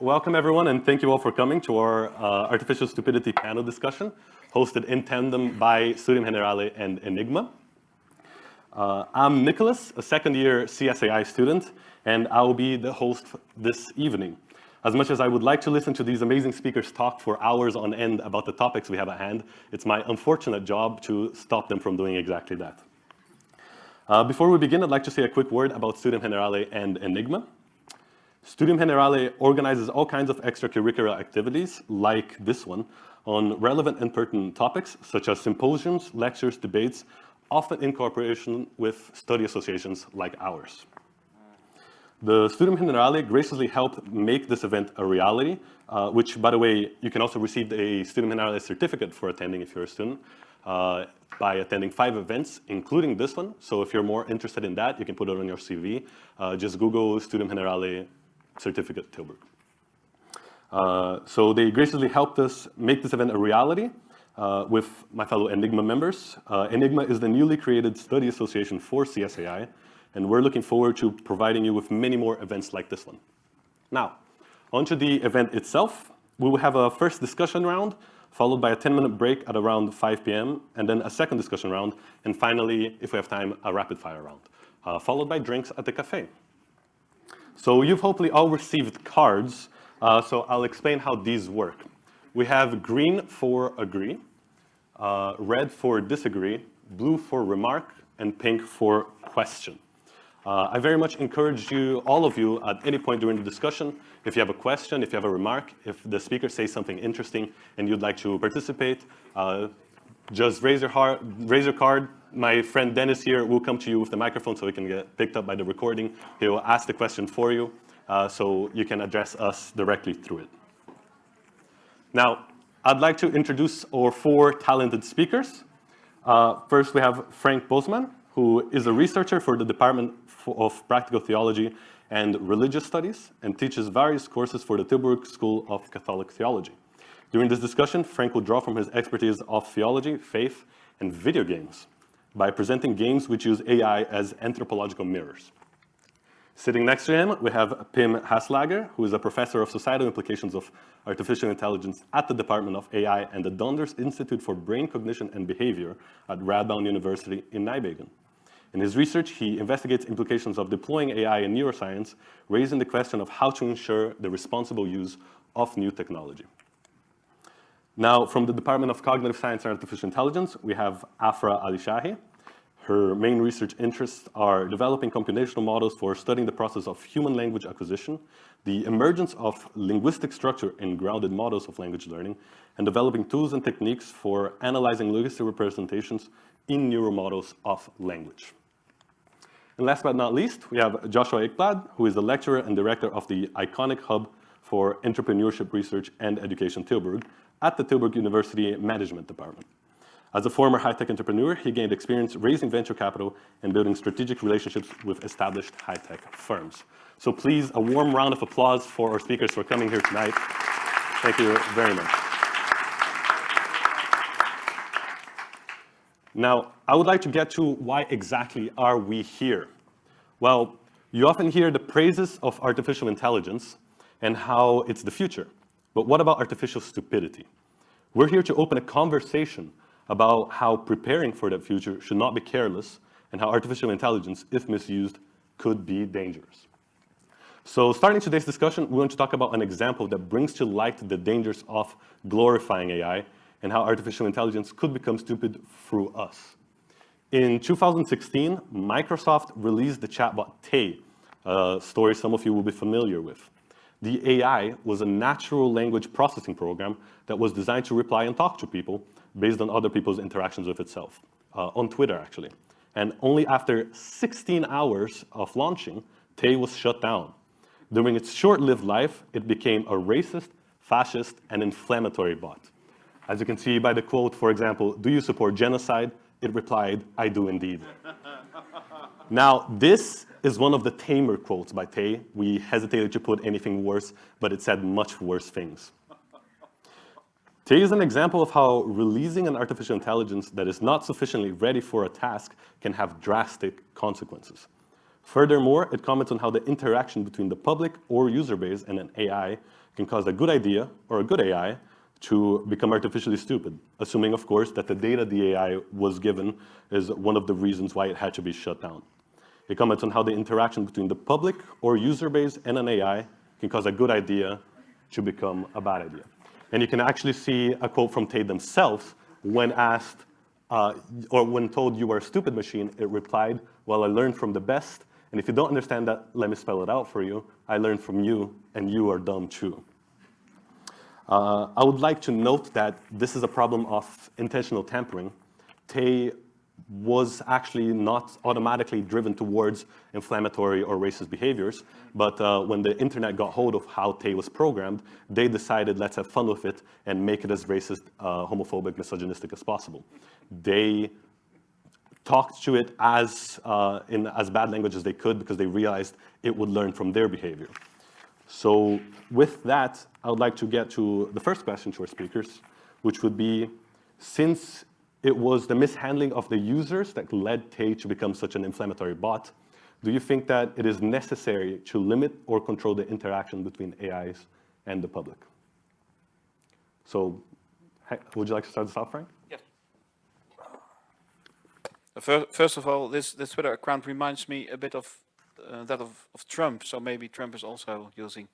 Welcome, everyone, and thank you all for coming to our uh, Artificial Stupidity panel discussion, hosted in tandem by Studium Generale and Enigma. Uh, I'm Nicholas, a second-year CSAI student, and I will be the host this evening. As much as I would like to listen to these amazing speakers talk for hours on end about the topics we have at hand, it's my unfortunate job to stop them from doing exactly that. Uh, before we begin, I'd like to say a quick word about Studium Generale and Enigma. Studium Generale organizes all kinds of extracurricular activities, like this one, on relevant and pertinent topics, such as symposiums, lectures, debates, often in cooperation with study associations like ours. The Studium Generale graciously helped make this event a reality, uh, which, by the way, you can also receive a Studium Generale certificate for attending if you're a student, uh, by attending five events, including this one. So if you're more interested in that, you can put it on your CV. Uh, just Google Studium Generale certificate Tilburg. Uh, so they graciously helped us make this event a reality uh, with my fellow Enigma members. Uh, Enigma is the newly created study association for CSAI, and we're looking forward to providing you with many more events like this one. Now, onto the event itself. We will have a first discussion round, followed by a 10-minute break at around 5 p.m., and then a second discussion round, and finally, if we have time, a rapid-fire round, uh, followed by drinks at the cafe. So you've hopefully all received cards, uh, so I'll explain how these work. We have green for agree, uh, red for disagree, blue for remark, and pink for question. Uh, I very much encourage you, all of you, at any point during the discussion, if you have a question, if you have a remark, if the speaker says something interesting and you'd like to participate, uh, just raise your, heart, raise your card, my friend Dennis here will come to you with the microphone so he can get picked up by the recording. He will ask the question for you uh, so you can address us directly through it. Now, I'd like to introduce our four talented speakers. Uh, first, we have Frank Bosman, who is a researcher for the Department of Practical Theology and Religious Studies and teaches various courses for the Tilburg School of Catholic Theology. During this discussion, Frank will draw from his expertise of theology, faith, and video games by presenting games which use AI as anthropological mirrors. Sitting next to him, we have Pim Haselager, who is a professor of societal implications of artificial intelligence at the Department of AI and the Donders Institute for Brain Cognition and Behavior at Radboud University in Nijmegen. In his research, he investigates implications of deploying AI in neuroscience, raising the question of how to ensure the responsible use of new technology. Now, from the Department of Cognitive Science and Artificial Intelligence, we have Afra Alishahi. Her main research interests are developing computational models for studying the process of human language acquisition, the emergence of linguistic structure in grounded models of language learning, and developing tools and techniques for analyzing linguistic representations in neural models of language. And last but not least, we have Joshua Eckblad, who is the lecturer and director of the Iconic Hub for Entrepreneurship Research and Education Tilburg, at the Tilburg University Management Department. As a former high-tech entrepreneur, he gained experience raising venture capital and building strategic relationships with established high-tech firms. So please, a warm round of applause for our speakers for coming here tonight. Thank you very much. Now, I would like to get to why exactly are we here? Well, you often hear the praises of artificial intelligence and how it's the future. But what about artificial stupidity? We're here to open a conversation about how preparing for that future should not be careless and how artificial intelligence, if misused, could be dangerous. So starting today's discussion, we want to talk about an example that brings to light the dangers of glorifying AI and how artificial intelligence could become stupid through us. In 2016, Microsoft released the chatbot Tay, a story some of you will be familiar with. The AI was a natural language processing program that was designed to reply and talk to people based on other people's interactions with itself, uh, on Twitter actually. And only after 16 hours of launching, Tay was shut down. During its short-lived life, it became a racist, fascist, and inflammatory bot. As you can see by the quote, for example, do you support genocide? It replied, I do indeed. now, this is one of the tamer quotes by Tay. We hesitated to put anything worse, but it said much worse things. Tay is an example of how releasing an artificial intelligence that is not sufficiently ready for a task can have drastic consequences. Furthermore, it comments on how the interaction between the public or user base and an AI can cause a good idea or a good AI to become artificially stupid, assuming, of course, that the data the AI was given is one of the reasons why it had to be shut down. It comments on how the interaction between the public or user base and an AI can cause a good idea to become a bad idea. And you can actually see a quote from Tay themselves when asked, uh, or when told you are a stupid machine, it replied, well, I learned from the best, and if you don't understand that, let me spell it out for you. I learned from you, and you are dumb too. Uh, I would like to note that this is a problem of intentional tampering. Tay was actually not automatically driven towards inflammatory or racist behaviors, but uh, when the internet got hold of how Tay was programmed, they decided let's have fun with it and make it as racist, uh, homophobic, misogynistic as possible. They talked to it as, uh, in as bad language as they could because they realized it would learn from their behavior. So with that, I would like to get to the first question to our speakers, which would be, since it was the mishandling of the users that led Tay to become such an inflammatory bot, do you think that it is necessary to limit or control the interaction between AIs and the public? So would you like to start this off, Frank? Yes. Uh, first of all, this, this Twitter account reminds me a bit of uh, that of, of Trump, so maybe Trump is also using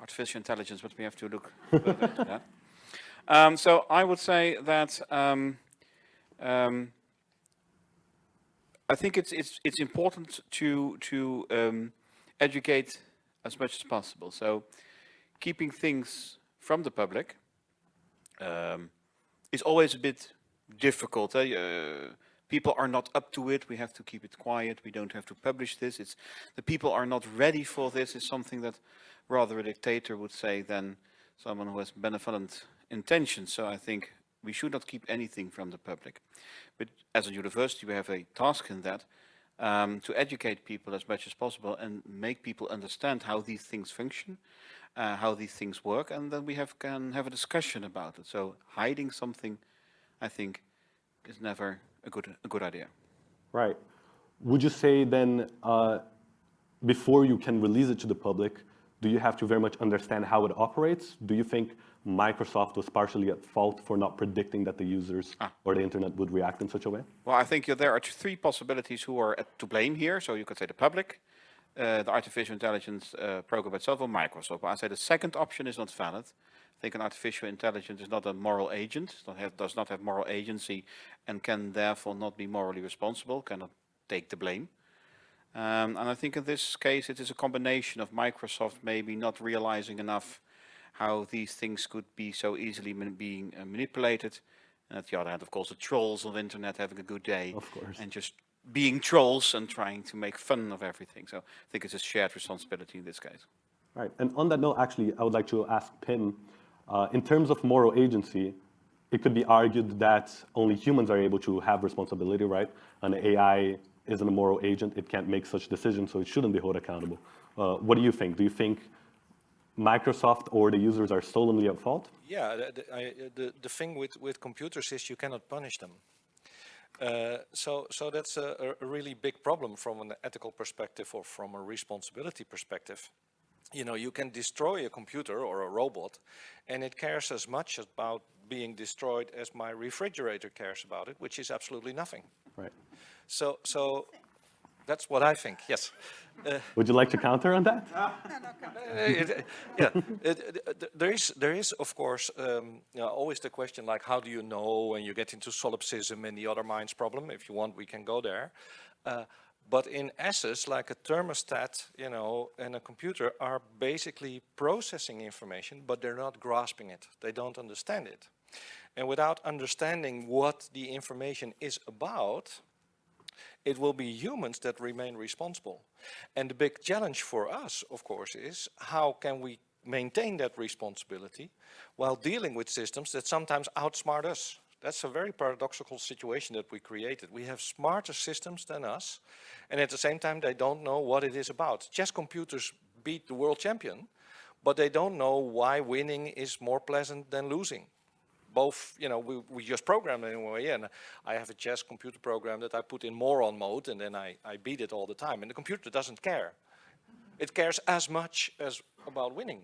artificial intelligence, but we have to look. Um, so I would say that um, um, I think it's it's it's important to to um, educate as much as possible. So keeping things from the public um, is always a bit difficult. Eh? Uh, people are not up to it. We have to keep it quiet. We don't have to publish this. It's the people are not ready for this. Is something that rather a dictator would say than someone who has benevolent intentions. So I think we should not keep anything from the public. But as a university, we have a task in that um, to educate people as much as possible and make people understand how these things function, uh, how these things work, and then we have can have a discussion about it. So hiding something, I think, is never a good a good idea. Right. Would you say then, uh, before you can release it to the public, do you have to very much understand how it operates? Do you think Microsoft was partially at fault for not predicting that the users ah. or the internet would react in such a way? Well, I think there are three possibilities who are to blame here. So you could say the public, uh, the artificial intelligence uh, program itself, or Microsoft. But I say the second option is not valid. I think an artificial intelligence is not a moral agent, have, does not have moral agency, and can therefore not be morally responsible, cannot take the blame. Um, and I think in this case it is a combination of Microsoft maybe not realizing enough how these things could be so easily man being uh, manipulated. And at the other hand, of course, the trolls on the internet having a good day. Of course. And just being trolls and trying to make fun of everything. So I think it's a shared responsibility in this case. Right. And on that note, actually, I would like to ask Pim, uh, in terms of moral agency, it could be argued that only humans are able to have responsibility, right? An AI isn't a moral agent. It can't make such decisions, so it shouldn't be held accountable. Uh, what do you think? Do you think Microsoft or the users are solemnly at fault? Yeah, the, the, I, the, the thing with, with computers is you cannot punish them. Uh, so, so that's a, a, really big problem from an ethical perspective or from a responsibility perspective. You know, you can destroy a computer or a robot and it cares as much about being destroyed as my refrigerator cares about it, which is absolutely nothing. Right. So, so that's what I think, yes. Uh, Would you like to counter on that? Uh, it, yeah, it, it, there is, there is of course, um, you know, always the question like, how do you know when you get into solipsism and the other minds problem? If you want, we can go there. Uh, but in essence, like a thermostat, you know, and a computer are basically processing information, but they're not grasping it. They don't understand it. And without understanding what the information is about, it will be humans that remain responsible. And the big challenge for us, of course, is how can we maintain that responsibility while dealing with systems that sometimes outsmart us. That's a very paradoxical situation that we created. We have smarter systems than us, and at the same time they don't know what it is about. Chess computers beat the world champion, but they don't know why winning is more pleasant than losing. Both, you know, we, we just program anyway, and I have a chess computer program that I put in moron mode, and then I, I beat it all the time, and the computer doesn't care. It cares as much as about winning.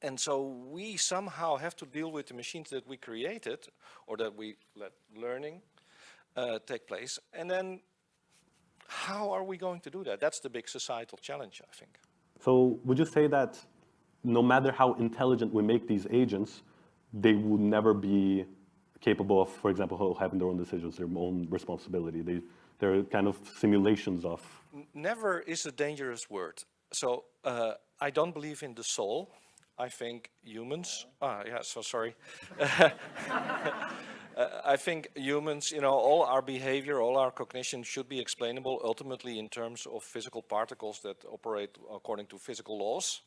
And so we somehow have to deal with the machines that we created, or that we let learning uh, take place, and then how are we going to do that? That's the big societal challenge, I think. So would you say that no matter how intelligent we make these agents, they would never be capable of, for example, having their own decisions, their own responsibility? They, they're kind of simulations of... Never is a dangerous word. So uh, I don't believe in the soul. I think humans, ah, yeah, so sorry. Uh, I think humans, you know, all our behavior, all our cognition should be explainable ultimately in terms of physical particles that operate according to physical laws.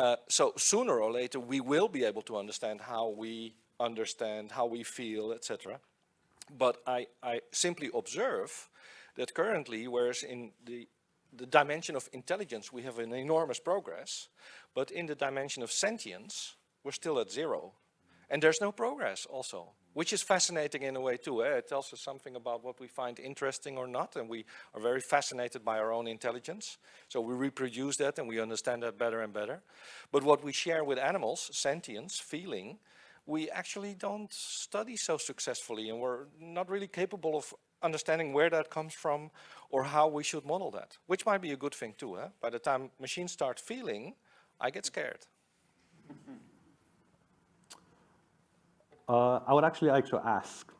Uh, so sooner or later we will be able to understand how we understand, how we feel, etc. But I, I simply observe that currently, whereas in the, the dimension of intelligence we have an enormous progress, but in the dimension of sentience we're still at zero. And there's no progress also which is fascinating in a way too. Eh? It tells us something about what we find interesting or not, and we are very fascinated by our own intelligence. So we reproduce that and we understand that better and better. But what we share with animals, sentience, feeling, we actually don't study so successfully and we're not really capable of understanding where that comes from or how we should model that, which might be a good thing too. Eh? By the time machines start feeling, I get scared. Uh, I would actually like to ask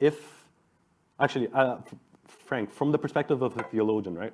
if, actually, uh, Frank, from the perspective of a theologian, right?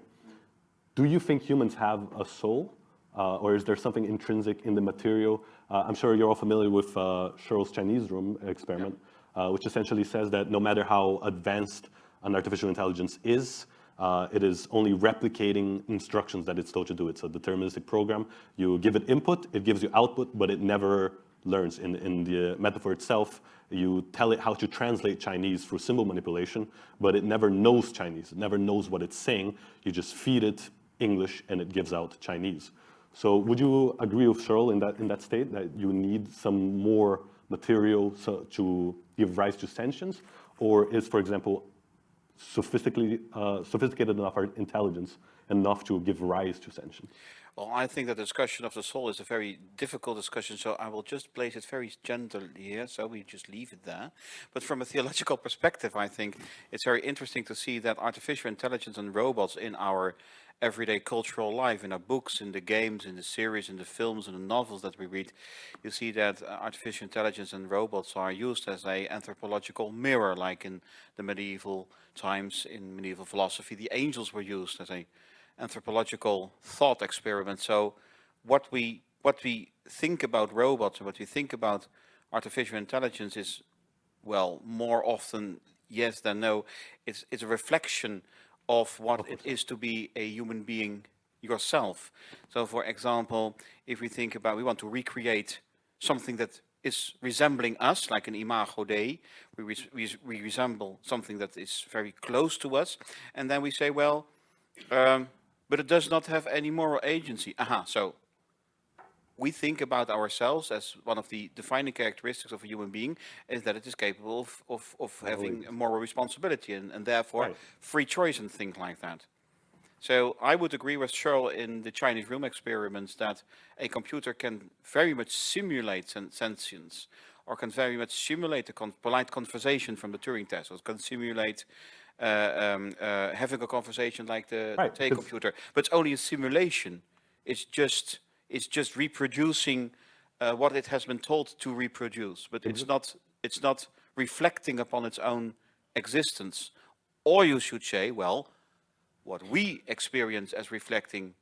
Do you think humans have a soul? Uh, or is there something intrinsic in the material? Uh, I'm sure you're all familiar with uh, Chinese room experiment, uh, which essentially says that no matter how advanced an artificial intelligence is, uh, it is only replicating instructions that it's told to do. It's a deterministic program. You give it input, it gives you output, but it never learns. In, in the metaphor itself, you tell it how to translate Chinese through symbol manipulation, but it never knows Chinese. It never knows what it's saying. You just feed it English and it gives out Chinese. So would you agree with Searle in that, in that state that you need some more material so, to give rise to sentience? Or is, for example, sophisticated, uh, sophisticated enough intelligence enough to give rise to sentience? Well, I think the discussion of the soul is a very difficult discussion, so I will just place it very gently here, so we just leave it there. But from a theological perspective, I think it's very interesting to see that artificial intelligence and robots in our everyday cultural life, in our books, in the games, in the series, in the films, in the novels that we read, you see that uh, artificial intelligence and robots are used as a anthropological mirror, like in the medieval times, in medieval philosophy, the angels were used as a anthropological thought experiment. So what we, what we think about robots and what we think about artificial intelligence is, well, more often yes than no. It's, it's a reflection of what it is to be a human being yourself. So for example, if we think about, we want to recreate something that is resembling us, like an imago Dei, we, we, we resemble something that is very close to us, and then we say, well, um, but it does not have any moral agency. Aha, so we think about ourselves as one of the defining characteristics of a human being is that it is capable of, of, of having a moral responsibility and, and therefore right. free choice and things like that. So I would agree with Searle in the Chinese room experiments that a computer can very much simulate sentience or can very much simulate a con polite conversation from the Turing test or can simulate um, uh, having a conversation like the, right, the computer, but it's only a simulation. It's just it's just reproducing uh, what it has been told to reproduce, but it's not it's not reflecting upon its own existence. Or you should say, well, what we experience as reflecting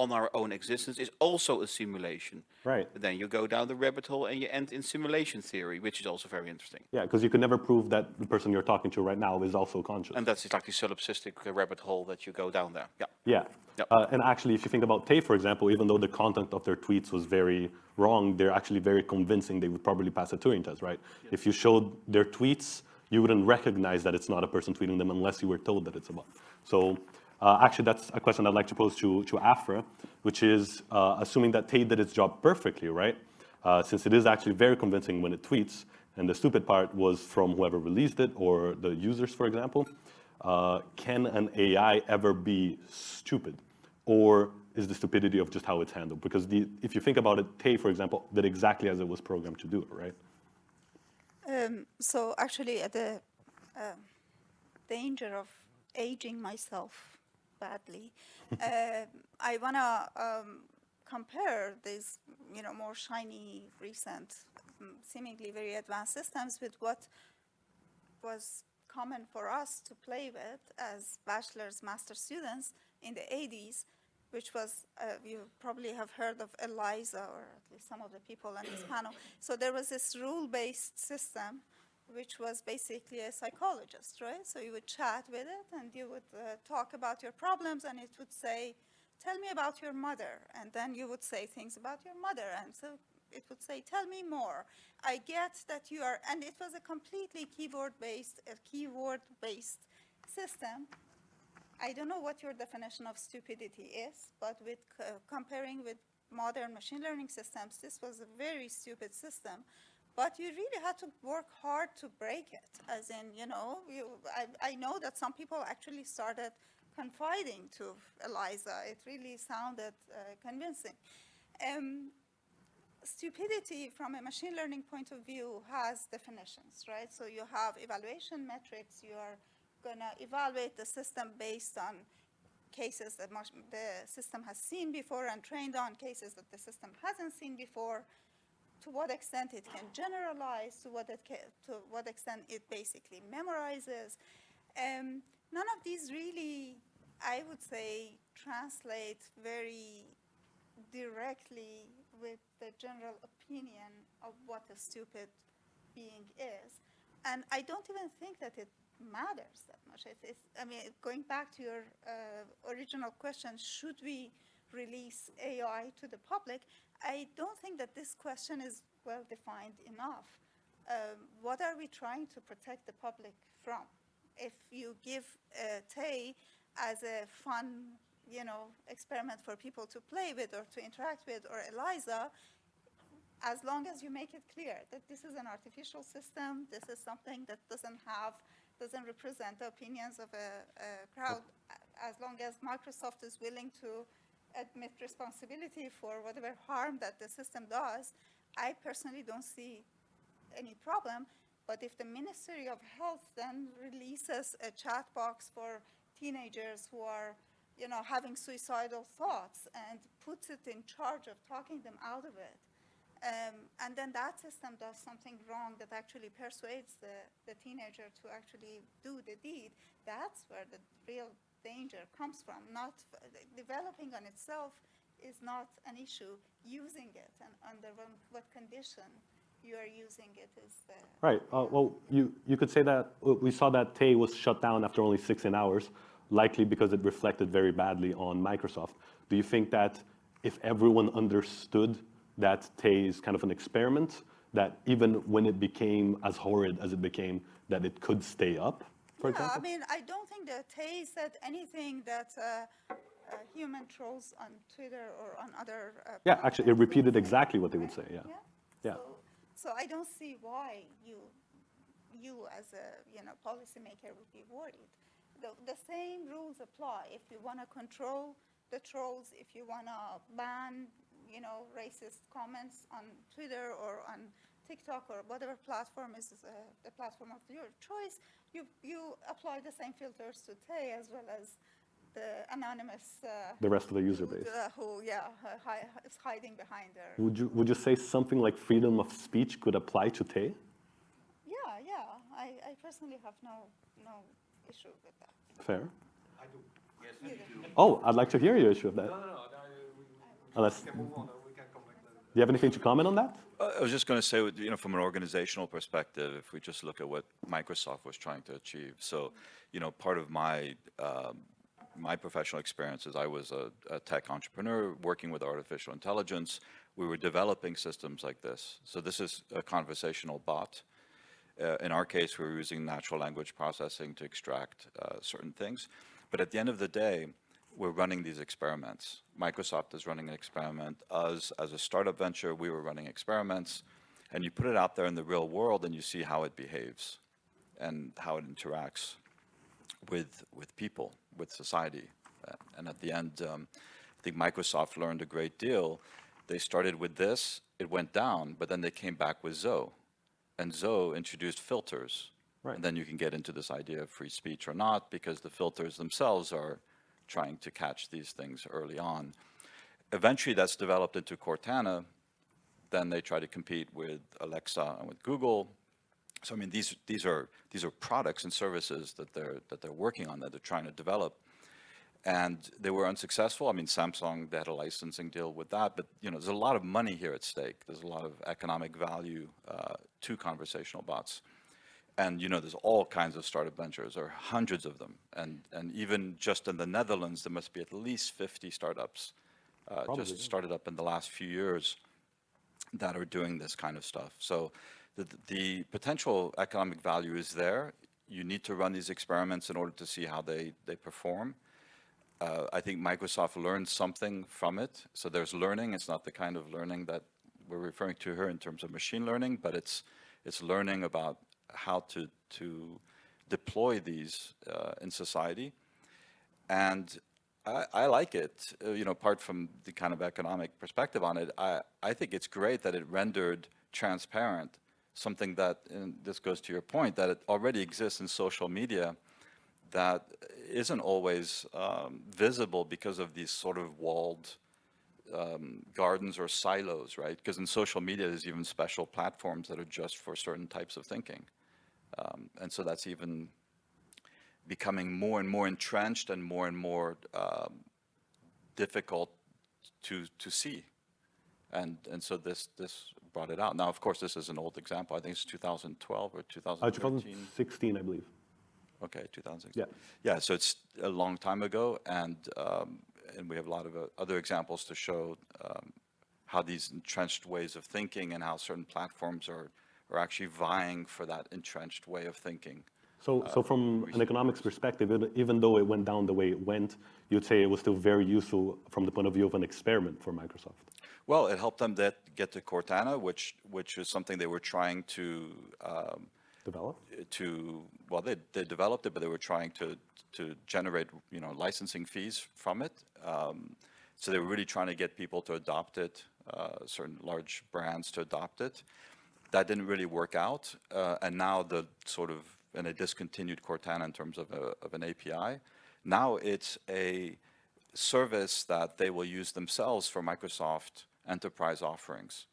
on our own existence is also a simulation. Right. But then you go down the rabbit hole and you end in simulation theory, which is also very interesting. Yeah, because you can never prove that the person you're talking to right now is also conscious. And that's exactly solipsistic rabbit hole that you go down there. Yeah. Yeah. Yep. Uh, and actually, if you think about Tay, for example, even though the content of their tweets was very wrong, they're actually very convincing. They would probably pass a Turing test, right? If you showed their tweets, you wouldn't recognize that it's not a person tweeting them unless you were told that it's a bot. So uh, actually, that's a question I'd like to pose to, to Afra, which is uh, assuming that Tay did its job perfectly, right? uh, since it is actually very convincing when it tweets, and the stupid part was from whoever released it or the users, for example, uh, can an AI ever be stupid? Or is the stupidity of just how it's handled? Because the, if you think about it, Tay, for example, did exactly as it was programmed to do right? Um, so actually, at the um danger of aging myself badly, um I want to um, compare these, you know, more shiny, recent, mm, seemingly very advanced systems with what was common for us to play with as bachelor's, master students in the 80s, which was, uh, you probably have heard of ELIZA, or at least some of the people on this panel. So there was this rule-based system, which was basically a psychologist, right? So you would chat with it, and you would uh, talk about your problems, and it would say, tell me about your mother. And then you would say things about your mother, and so it would say, tell me more. I get that you are, and it was a completely keyboard-based, a keyword-based system. I don't know what your definition of stupidity is, but with c- comparing with modern machine learning systems, this was a very stupid system. But you really had to work hard to break it. As in, you know, you, I, I know that some people actually started confiding to Eliza. It really sounded uh, convincing. Um, stupidity from a machine learning point of view has definitions, right? So you have evaluation metrics. You are going to evaluate the system based on cases that the system has seen before and trained on cases that the system hasn't seen before. To what extent it can generalize, to what, it ca- to what extent it basically memorizes. Um, none of these really, I would say, translate very directly with the general opinion of what a stupid being is. And I don't even think that it matters that much. It is, I mean, going back to your uh, original question, should we release AI to the public? I don't think that this question is well defined enough. Um, what are we trying to protect the public from? If you give uh, Tay as a fun, you know, experiment for people to play with or to interact with, or Eliza, as long as you make it clear that this is an artificial system, this is something that doesn't have, doesn't represent the opinions of a, a crowd, as long as Microsoft is willing to admit responsibility for whatever harm that the system does, I personally don't see any problem. But if the Ministry of Health then releases a chat box for teenagers who are, you know, having suicidal thoughts and puts it in charge of talking them out of it, um, and then that system does something wrong that actually persuades the, the teenager to actually do the deed, that's where the real danger comes from. Not developing on itself is not an issue. Using it and under what, condition you are using it is the Right. Uh, well, you, you could say that uh, we saw that Tay was shut down after only 16 hours, likely because it reflected very badly on Microsoft. Do you think that if everyone understood that Tay is kind of an experiment, that even when it became as horrid as it became, that it could stay up, for yeah, example? I mean, I don't think that Tay said anything that uh, uh, human trolls on Twitter or on other. Uh, Yeah, actually, it repeated exactly what they would say, yeah. Yeah. Yeah. So, so I don't see why you, you as a you know policymaker would be worried. The, the same rules apply. If you want to control the trolls, if you want to ban you know racist comments on Twitter or on TikTok or whatever platform is uh, the platform of your choice, you you apply the same filters to Tay as well as the anonymous. Uh, The rest of the user who- base. uh, who, yeah, hi- hi- is hiding behind their. Would you, would you say something like freedom of speech could apply to Tay? Yeah, yeah. I, I personally have no, no issue with that. Fair. I do. Yes, You do. Oh, I'd like to hear your issue of that. No, no, no, no, we, Unless, we do can move on, we can later. you have anything to comment on that? I was just going to say, you know, from an organizational perspective, if we just look at what Microsoft was trying to achieve. So, you know, part of my um, my professional experience is I was a, a tech entrepreneur working with artificial intelligence. We were developing systems like this. So this is a conversational bot. Uh, in our case, we were using natural language processing to extract uh, certain things. But at the end of the day, we're running these experiments. Microsoft is running an experiment. Us, as a startup venture, we were running experiments. And you put it out there in the real world and you see how it behaves and how it interacts with, with people, with society. And at the end, um, I think Microsoft learned a great deal. They started with this, it went down, but then they came back with Zoe. And Zoe introduced filters. Right. And then you can get into this idea of free speech or not, because the filters themselves are trying to catch these things early on. Eventually, that's developed into Cortana. Then they try to compete with Alexa and with Google. So I mean, these these are these are products and services that they're that they're working on that they're trying to develop, and they were unsuccessful. I mean, Samsung they had a licensing deal with that, but you know, there's a lot of money here at stake. There's a lot of economic value uh, to conversational bots, and you know, there's all kinds of startup ventures, or hundreds of them, and and even just in the Netherlands, there must be at least 50 startups uh, Probably, just yeah. started up in the last few years that are doing this kind of stuff. So the, the potential economic value is there. You need to run these experiments in order to see how they, they perform. Uh, I think Microsoft learned something from it. So there's learning. It's not the kind of learning that we're referring to here in terms of machine learning, but it's, it's learning about how to, to deploy these uh, in society. And I, I like it, uh, you know, apart from the kind of economic perspective on it, I, I think it's great that it rendered transparent something that, and this goes to your point, that it already exists in social media that isn't always um, visible because of these sort of walled um, gardens or silos, right? Because in social media, there's even special platforms that are just for certain types of thinking. Um, and so that's even becoming more and more entrenched and more and more um, difficult to to see. And and so this this brought it out. Now, of course, this is an old example. I think it's 2012 or Uh, 2016, I believe. Okay, 2016. Yeah. Yeah, so it's a long time ago, and um, and we have a lot of uh, other examples to show um, how these entrenched ways of thinking and how certain platforms are are actually vying for that entrenched way of thinking. So, so from an economics perspective, it- even though it went down the way it went, you'd say it was still very useful from the point of view of an experiment for Microsoft. Well, it helped them that get to Cortana, which which is something they were trying to um, Develop? to well, they they developed it, but they were trying to to generate you know licensing fees from it. Um, so they were really trying to get people to adopt it, uh, certain large brands to adopt it. That didn't really work out, uh, and now the sort of and they discontinued Cortana in terms of a, of an API. Now it's a service that they will use themselves for Microsoft enterprise offerings.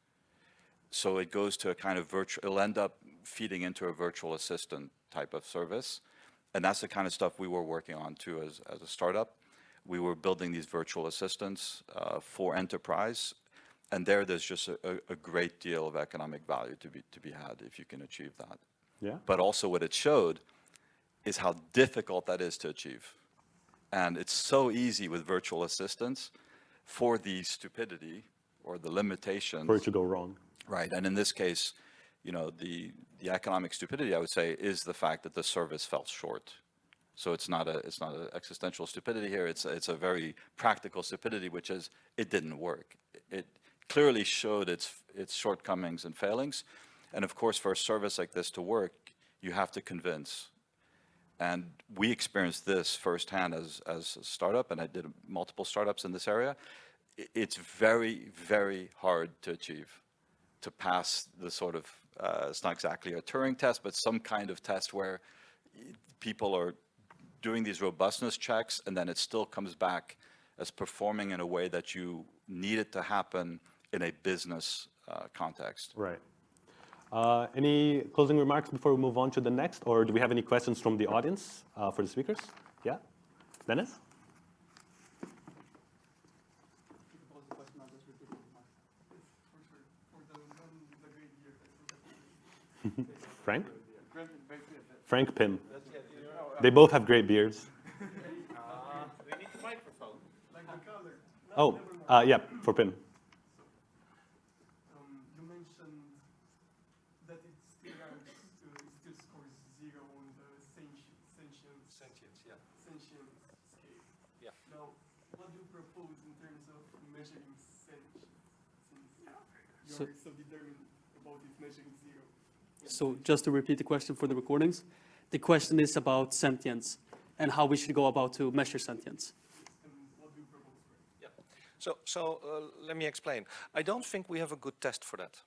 So it goes to a kind of virtual, it'll end up feeding into a virtual assistant type of service. And that's the kind of stuff we were working on too as, as a startup. We were building these virtual assistants uh, for enterprise. And there, there's just a, a, a great deal of economic value to be, to be had if you can achieve that. Yeah. But also what it showed is how difficult that is to achieve. And it's so easy with virtual assistants for the stupidity or the limitations. For it to go wrong. Right, and in this case, you know, the, the economic stupidity, I would say, is the fact that the service fell short. So it's not a, it's not an existential stupidity here, it's, a- it's a very practical stupidity, which is, it didn't work. It clearly showed its, its shortcomings and failings. And of course, for a service like this to work, you have to convince. And we experienced this firsthand as, as a startup, and I did multiple startups in this area. It's very, very hard to achieve, to pass the sort of, uh, it's not exactly a Turing test, but some kind of test where people are doing these robustness checks, and then it still comes back as performing in a way that you need it to happen in a business uh, context. Right. Uh, any closing remarks before we move on to the next, or do we have any questions from the audience uh, for the speakers? Yeah, Dennis. Frank. Frank Pim. They both have great beards. We need the microphone. Oh, uh, yeah, for Pim. Um, you mentioned that it still ranks, uh, it still scores zero on the sentient, sentience, Sentience, yeah. sentience scale. Yeah. Now, propose in terms of measuring sentience? Since So- you're so determined about it measuring zero. So just to repeat the question for the recordings, the question is about sentience and how we should go about to measure sentience. Yeah. So, so uh, let me explain. I don't think we have a good test for that.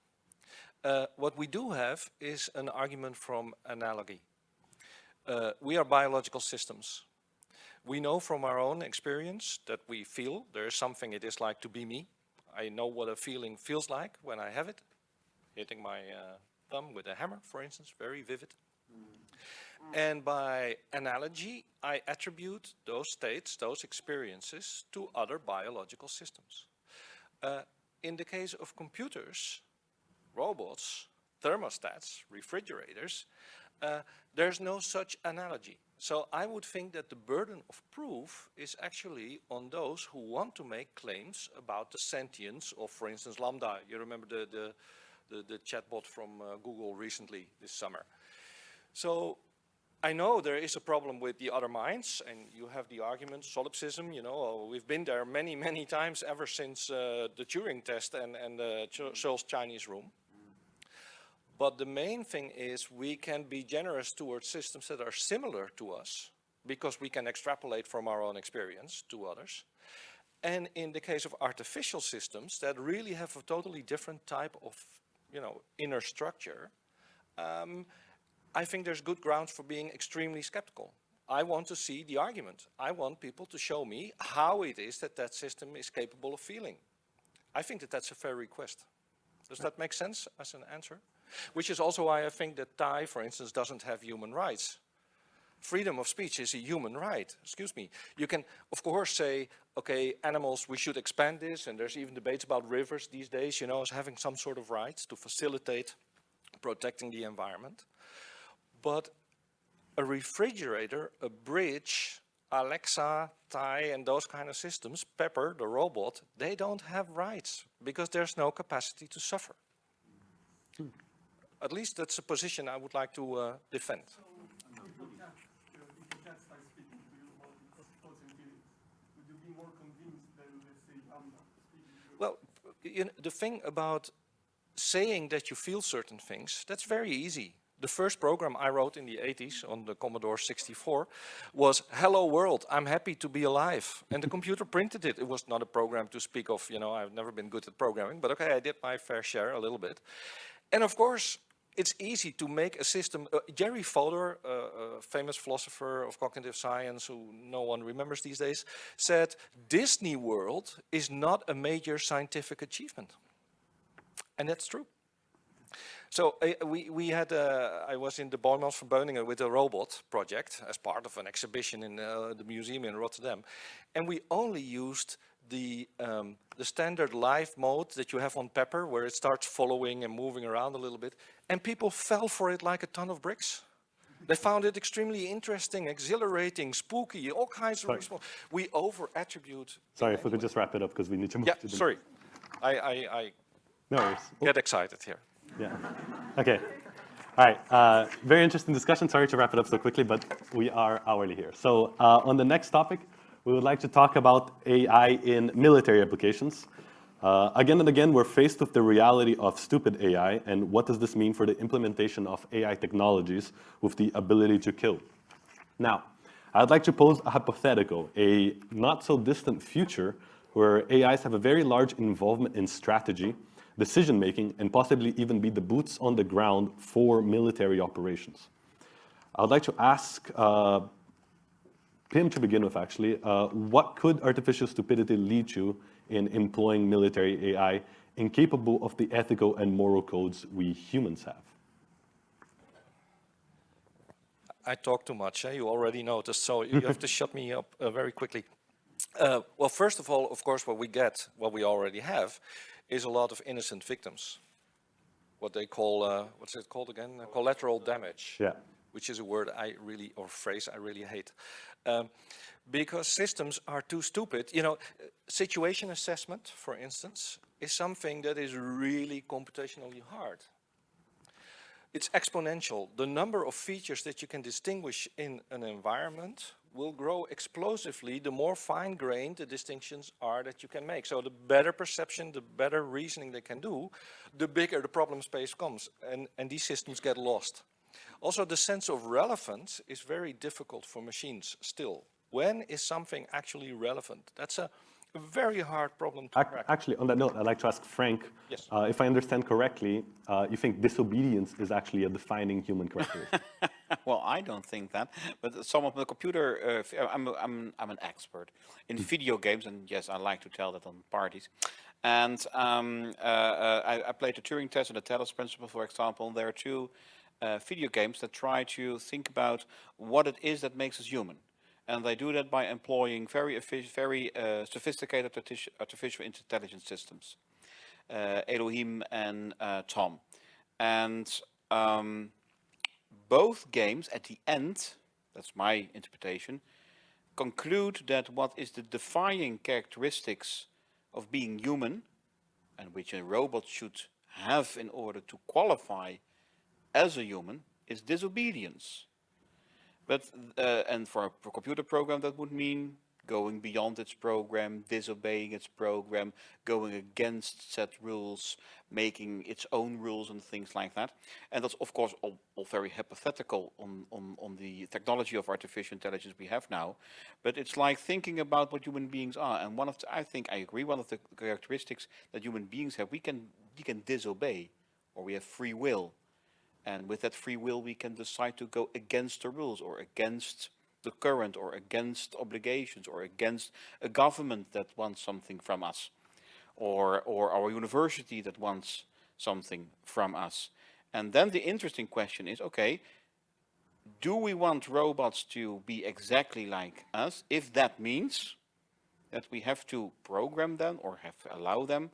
Uh, what we do have is an argument from analogy. Uh, we are biological systems. We know from our own experience that we feel there is something it is like to be me. I know what a feeling feels like when I have it. Hitting my uh, thumb with a hammer, for instance, very vivid. And by analogy, I attribute those states, those experiences, to other biological systems. Uh, in the case of computers, robots, thermostats, refrigerators, uh, there's no such analogy. So I would think that the burden of proof is actually on those who want to make claims about the sentience of, for instance, LaMDA. You remember the, the, the, the chatbot from uh, Google recently this summer. So I know there is a problem with the other minds, and you have the argument, solipsism, you know, oh, we've been there many, many times ever since uh, the Turing test and, and the Ch- Searle's Chinese room. But the main thing is we can be generous towards systems that are similar to us, because we can extrapolate from our own experience to others. And in the case of artificial systems that really have a totally different type of, you know, inner structure, um, I think there's good grounds for being extremely skeptical. I want to see the argument. I want people to show me how it is that that system is capable of feeling. I think that that's a fair request. Does that make sense as an answer? Which is also why I think that Tay, for instance, doesn't have human rights. Freedom of speech is a human right, excuse me. You can, of course, say, okay, animals, we should expand this, and there's even debates about rivers these days, you know, as having some sort of rights to facilitate protecting the environment. But a refrigerator, a bridge, Alexa, Tay, and those kind of systems, Pepper, the robot, they don't have rights because there's no capacity to suffer. At least that's a position I would like to uh, defend. If the cat, uh, if the cat starts speaking to you about its thoughts and feelings, would you be more convinced than, let's say, LaMDA speaking to you? Well, you know, the thing about saying that you feel certain things, that's very easy. The first program I wrote in the 80s on the Commodore 64 was, hello world, I'm happy to be alive. And the computer printed it. It was not a program to speak of, you know, I've never been good at programming, but okay, I did my fair share a little bit. And of course, it's easy to make a system. Uh, Jerry Fodor, uh, a famous philosopher of cognitive science who no one remembers these days, said Disney World is not a major scientific achievement. And that's true. So uh, we, we had, uh, I was in the Boijmans van Beuningen with a robot project as part of an exhibition in uh, the museum in Rotterdam. And we only used the, um, the standard live mode that you have on Pepper, where it starts following and moving around a little bit. And people fell for it like a ton of bricks. They found it extremely interesting, exhilarating, spooky, all kinds of response. We over-attribute. Sorry, if we could just wrap it up because we need to move Yeah, to the... sorry. I, I, I No worries. get excited here. Yeah. Okay. All right. Uh, very interesting discussion. Sorry to wrap it up so quickly, but we are hourly here. So uh, on the next topic, we would like to talk about AI in military applications. Uh, again and again, we're faced with the reality of stupid AI, and what does this mean for the implementation of AI technologies with the ability to kill? Now, I'd like to pose a hypothetical, a not so distant future where AIs have a very large involvement in strategy, decision making, and possibly even be the boots on the ground for military operations. I'd like to ask uh, Pim to begin with, actually, uh, what could artificial stupidity lead to in employing military AI incapable of the ethical and moral codes we humans have? I talk too much, eh? you already noticed, so you have to shut me up uh, very quickly. Uh, well, first of all, of course, what we get, what we already have, is a lot of innocent victims. What they call, uh, what's it called again? Uh, collateral damage. Yeah. Which is a word I really, or phrase I really hate. Um, because systems are too stupid. You know, situation assessment, for instance, is something that is really computationally hard it's exponential. The number of features that you can distinguish in an environment will grow explosively the more fine-grained the distinctions are that you can make. So the better perception, the better reasoning they can do, the bigger the problem space comes and, and these systems get lost. Also the sense of relevance is very difficult for machines still. When is something actually relevant? That's a, a very hard problem to crack. Actually, on that note, I'd like to ask Frank, Yes. uh, if I understand correctly, uh, you think disobedience is actually a defining human characteristic. well, I don't think that, but some of the computer, uh, uh, I'm, a- I'm, I'm an expert in video games, and yes, I like to tell that on parties. And um, uh, uh, I, I played the Turing test and the Talos principle, for example. There are two uh, video games that try to think about what it is that makes us human. And they do that by employing very, very uh, sophisticated artificial intelligence systems. Uh, Elohim and uh, Tom. And um, both games at the end, that's my interpretation, conclude that what is the defining characteristics of being human, and which a robot should have in order to qualify as a human, is disobedience. But, uh, and for a computer program that would mean going beyond its program, disobeying its program, going against set rules, making its own rules and things like that. And that's of course all, all very hypothetical on, on, on the technology of artificial intelligence we have now. But it's like thinking about what human beings are. And one of the, I think I agree, one of the characteristics that human beings have, we can, we can disobey or we have free will. And with that free will, we can decide to go against the rules or against the current or against obligations or against a government that wants something from us or, or our university that wants something from us. And then the interesting question is, okay, do we want robots to be exactly like us? If that means that we have to program them or have to allow them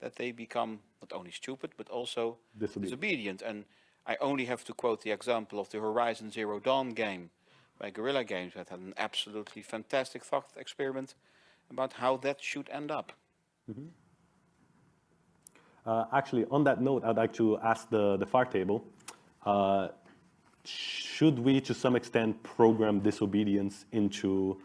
that they become not only stupid, but also Disobedient. disobedient. And I only have to quote the example of the Horizon Zero Dawn game by Guerrilla Games that had an absolutely fantastic thought experiment about how that should end up. Uh, actually, on that note, I'd like to ask the, the FAR table, uh, should we, to some extent, program disobedience into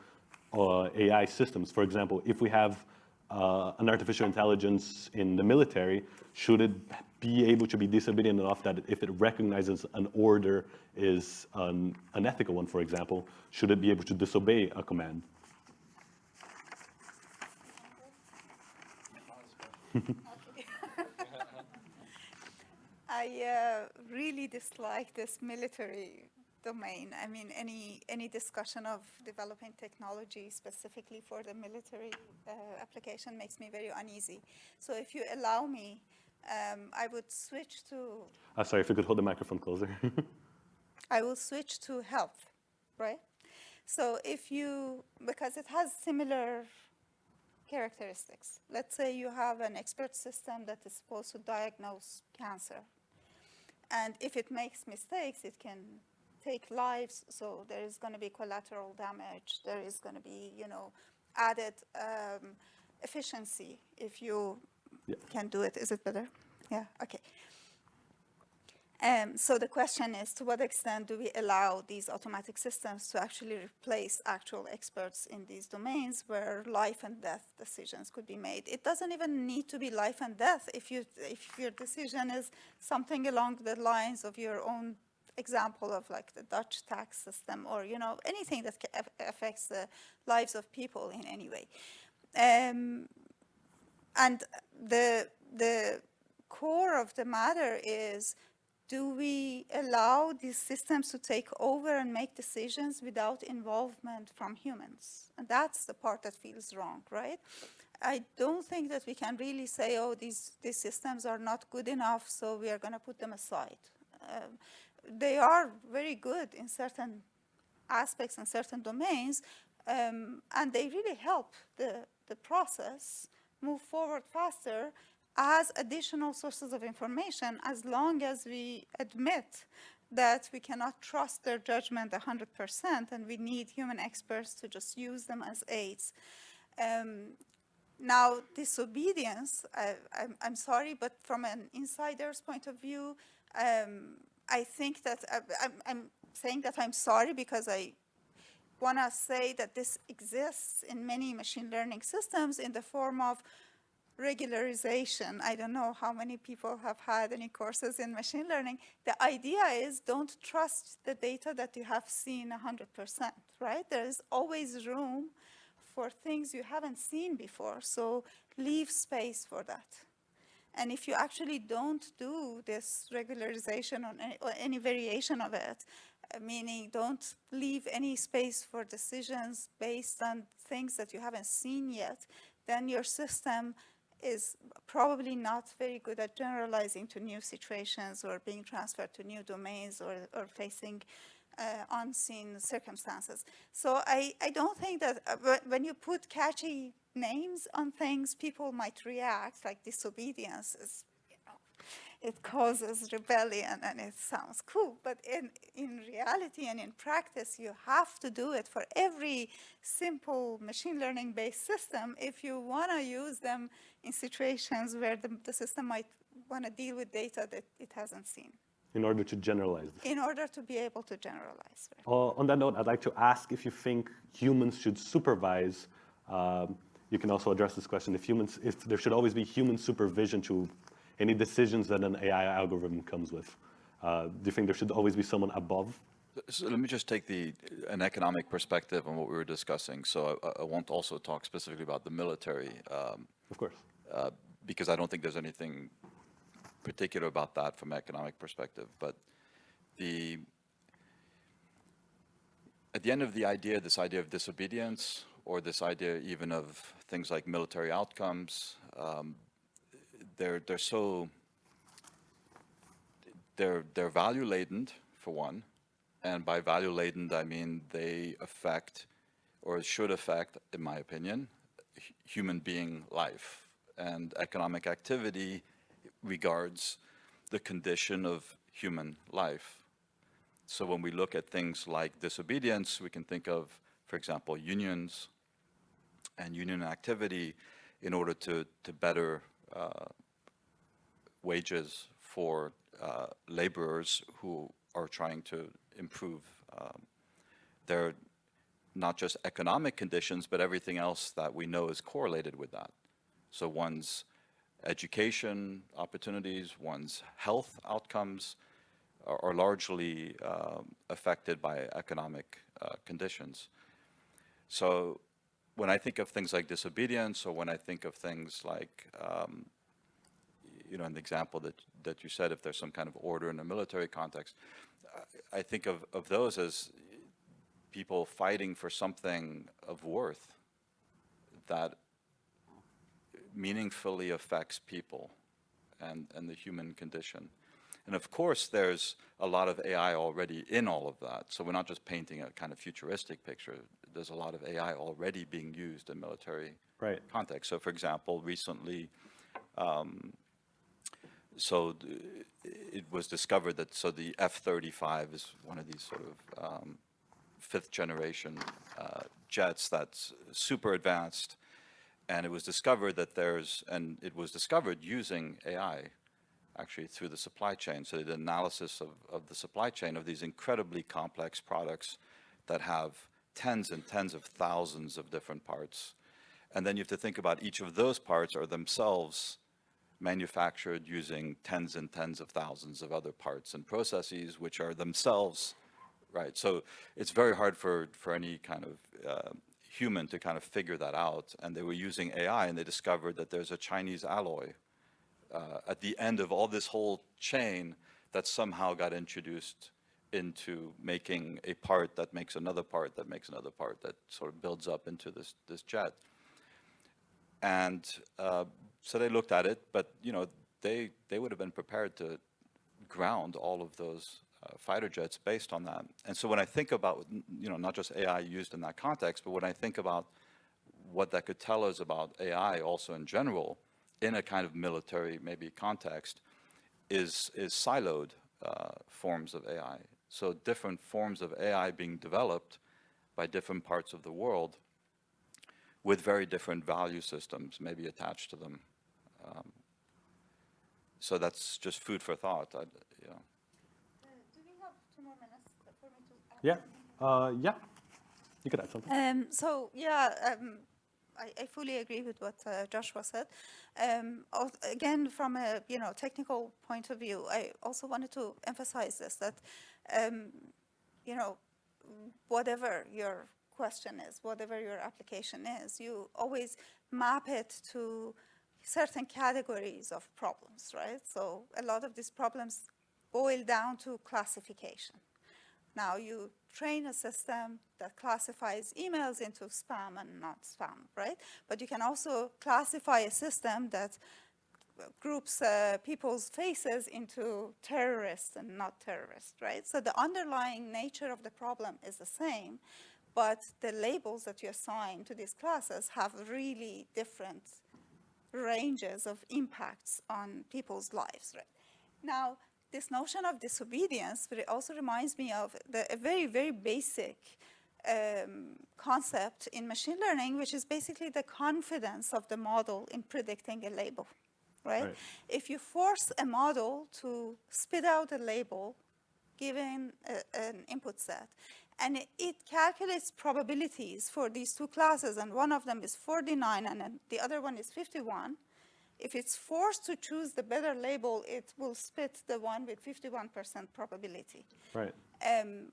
uh, AI systems? For example, if we have uh, an artificial intelligence in the military, should it be able to be disobedient enough that if it recognizes an order is an unethical one, for example, should it be able to disobey a command? I uh, really dislike this military domain. I mean, any any discussion of developing technology specifically for the military uh, application makes me very uneasy. So, if you allow me, um, I would switch to Uh, sorry, if you could hold the microphone closer. I will switch to health, right? So if you, because it has similar characteristics. Let's say you have an expert system that is supposed to diagnose cancer. And if it makes mistakes, it can take lives, so there is going to be collateral damage. There is going to be, you know, added um, efficiency if you Yeah. can do it. Is it better? Yeah, okay. Um, so the question is, to what extent do we allow these automatic systems to actually replace actual experts in these domains where life and death decisions could be made? It doesn't even need to be life and death. If, you, if your decision is something along the lines of your own example of like the Dutch tax system or, you know, anything that affects the lives of people in any way. Um, and the, the core of the matter is, do we allow these systems to take over and make decisions without involvement from humans? And that's the part that feels wrong, right? I don't think that we can really say, oh, these, these systems are not good enough, so we are going to put them aside. Um, they are very good in certain aspects and certain domains, um, and they really help the, the process move forward faster as additional sources of information as long as we admit that we cannot trust their judgment 100% and we need human experts to just use them as aids. Um, now, disobedience, I, I'm, I'm sorry, but from an insider's point of view, um, I think that I, I'm saying that I'm sorry because I want to say that this exists in many machine learning systems in the form of regularization. I don't know how many people have had any courses in machine learning. The idea is don't trust the data that you have seen 100%, right? There is always room for things you haven't seen before, so leave space for that. And if you actually don't do this regularization on any, or any variation of it, meaning don't leave any space for decisions based on things that you haven't seen yet, then your system is probably not very good at generalizing to new situations or being transferred to new domains or, or facing uh, unseen circumstances. So I, I don't think that uh, when you put catchy names on things, people might react, like disobedience is, it causes rebellion and it sounds cool. But in, in reality and in practice, you have to do it for every simple machine learning based system if you want to use them in situations where the, the system might want to deal with data that it hasn't seen in order to generalize in order to be able to generalize. right? Uh, on that note, I'd like to ask if you think humans should supervise. Um, you can also address this question: if humans, if there should always be human supervision to any decisions that an AI algorithm comes with. Uh, do you think there should always be someone above? So let me just take the, an economic perspective on what we were discussing. So I, I won't also talk specifically about the military, um, Of course. uh, because I don't think there's anything particular about that from an economic perspective. But the, at the end of the idea, this idea of disobedience, or this idea even of things like military outcomes, um, they're, they're so, they're, they're value laden, for one. And by value laden, I mean they affect, or should affect, in my opinion, human being life. And economic activity regards the condition of human life. So when we look at things like disobedience, we can think of, for example, unions and union activity in order to, to better uh, wages for uh, laborers who are trying to improve um, their not just economic conditions, but everything else that we know is correlated with that. So one's education opportunities, one's health outcomes are, are largely um, affected by economic uh, conditions. So when I think of things like disobedience, or when I think of things like, um, you know, an example that, that you said, if there's some kind of order in a military context, I, I think of, of those as people fighting for something of worth that meaningfully affects people and, and the human condition. And of course, there's a lot of AI already in all of that. So we're not just painting a kind of futuristic picture. There's a lot of AI already being used in military Right. context. So for example, recently, um, so it was discovered that, so the F-35 is one of these sort of um, fifth generation uh, jets that's super advanced. And it was discovered that there's, and it was discovered using AI actually through the supply chain. So the analysis of, of the supply chain of these incredibly complex products that have tens and tens of thousands of different parts. And then you have to think about each of those parts are themselves manufactured using tens and tens of thousands of other parts and processes, which are themselves, right? So it's very hard for, for any kind of uh, human to kind of figure that out. And they were using AI and they discovered that there's a Chinese alloy uh, at the end of all this whole chain that somehow got introduced into making a part that makes another part that makes another part that sort of builds up into this, this jet. And uh, so they looked at it, but you know, they, they would have been prepared to ground all of those uh, fighter jets based on that. And so when I think about, you know, not just AI used in that context, but when I think about what that could tell us about AI also in general, in a kind of military maybe context, is, is siloed uh, forms of AI. So different forms of AI being developed by different parts of the world with very different value systems maybe attached to them. Um, so that's just food for thought. I, you know. do we have two more minutes for me to Yeah. Uh, yeah. You could add something. Um, so yeah, um, I, I fully agree with what uh, Joshua said. Um, again, from a you know technical point of view, I also wanted to emphasize this that um, you know whatever your question is, whatever your application is, you always map it to certain categories of problems, right? So a lot of these problems boil down to classification. Now you train a system that classifies emails into spam and not spam, right? But you can also classify a system that groups uh, people's faces into terrorists and not terrorists, right? So the underlying nature of the problem is the same, but the labels that you assign to these classes have really different ranges of impacts on people's lives, right? Now, this notion of disobedience but it also reminds me of the, a very, very basic um, concept in machine learning, which is basically the confidence of the model in predicting a label, right? Right. If you force a model to spit out a label given a, an input set, and it, calculates probabilities for these two classes, and one of them is 49 and the other one is 51, if it's forced to choose the better label, it will spit the one with 51% probability. Right. Um,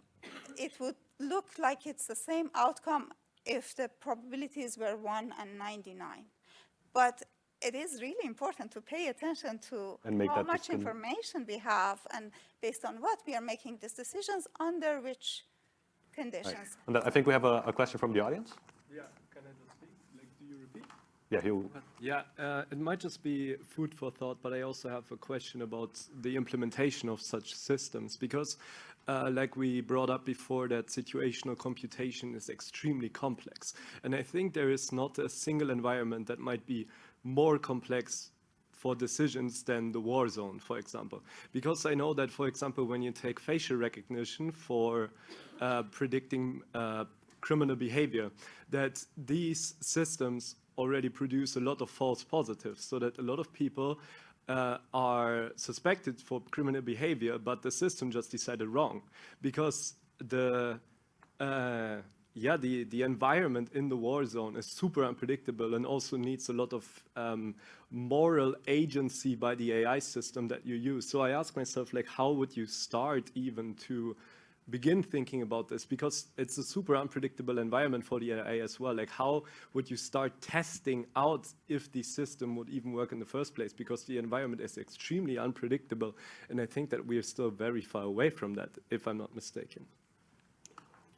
it would look like it's the same outcome if the probabilities were 1 and 99. But it is really important to pay attention to And make how much information we have and based on what we are making these decisions under which conditions. And then I think we have a, a question from the audience. Yeah, can I just speak? Like, do you repeat? Yeah, you. Yeah, uh, it might just be food for thought, but I also have a question about the implementation of such systems because, uh, like we brought up before, that situational computation is extremely complex. And I think there is not a single environment that might be more complex for decisions than the war zone, for example. Because I know that, for example, when you take facial recognition for uh, predicting uh, criminal behavior, that these systems already produce a lot of false positives, so that a lot of people uh, are suspected for criminal behavior, but the system just decided wrong because the uh, yeah, the, the environment in the war zone is super unpredictable and also needs a lot of um, moral agency by the AI system that you use. So I ask myself, like, how would you start even to begin thinking about this? Because it's a super unpredictable environment for the AI as well. Like, how would you start testing out if the system would even work in the first place? Because the environment is extremely unpredictable. And I think that we are still very far away from that, if I'm not mistaken.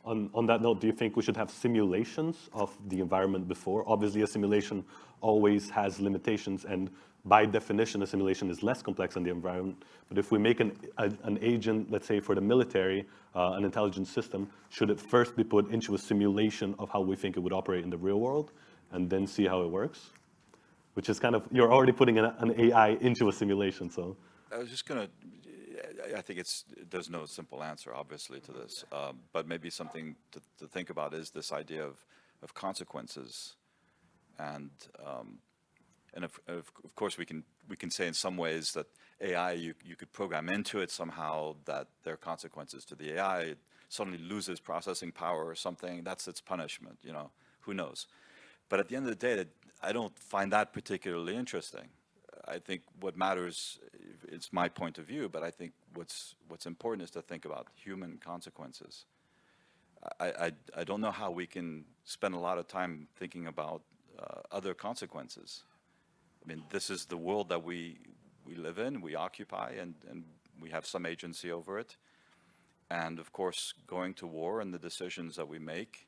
On, on that note, do you think we should have simulations of the environment before? Obviously, a simulation always has limitations, and by definition, a simulation is less complex than the environment. But if we make an, a, an agent, let's say for the military, uh, an intelligence system, should it first be put into a simulation of how we think it would operate in the real world, and then see how it works? Which is kind of, you're already putting an, an AI into a simulation, so. I was just gonna, I- I think it's, there's no simple answer, obviously, to this. Um, But maybe something to, to think about is this idea of, of consequences. And, um, and of, of, of course, we can, we can say in some ways that AI, you, you could program into it somehow that there are consequences to the AI. It suddenly loses processing power or something, that's its punishment, you know, who knows? But at the end of the day, that- I don't find that particularly interesting. I think what matters, it's my point of view, but I think what's, what's important is to think about human consequences. I, I, I don't know how we can spend a lot of time thinking about uh, other consequences. I mean, this is the world that we, we live in, we occupy, and, and we have some agency over it. And of course, going to war and the decisions that we make,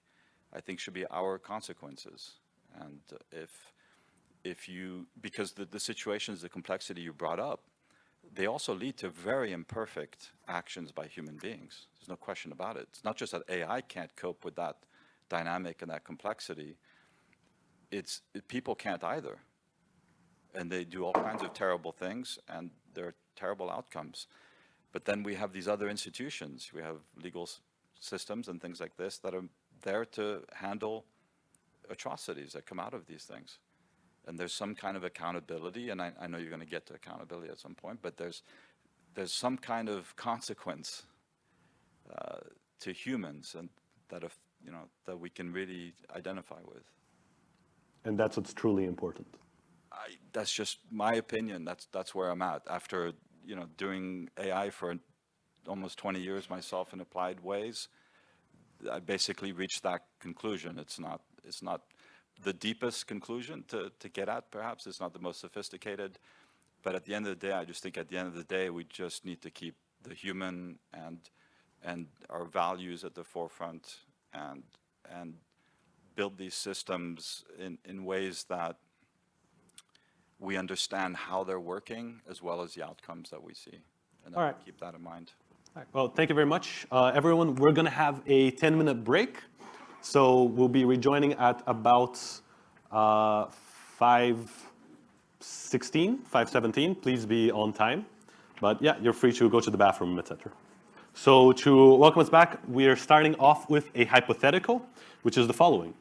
I think should be our consequences. And if, if you, because the, the situations, the complexity you brought up, they also lead to very imperfect actions by human beings. There's no question about it. It's not just that AI can't cope with that dynamic and that complexity. It's, it, people can't either. And they do all kinds of terrible things and there are terrible outcomes. But then we have these other institutions. We have legal systems and things like this that are there to handle atrocities that come out of these things. And there's some kind of accountability, and I, I know you're going to get to accountability at some point, but there's, there's some kind of consequence uh, to humans and that, if, you know, that we can really identify with. And that's what's truly important. I, that's just my opinion. That's that's where I'm at. After you know doing AI for almost 20 years myself in applied ways, I basically reached that conclusion. It's not it's not the deepest conclusion to to get at. Perhaps it's not the most sophisticated, but at the end of the day, I just think at the end of the day, we just need to keep the human and and our values at the forefront and and build these systems in, in ways that we understand how they're working as well as the outcomes that we see. And All right. keep that in mind. All right. Well, thank you very much. Uh, everyone, we're going to have a 10-minute break. So we'll be rejoining at about uh, 5.16, 5.17. Please be on time. But yeah, you're free to go to the bathroom, etc. So to welcome us back, we are starting off with a hypothetical, which is the following.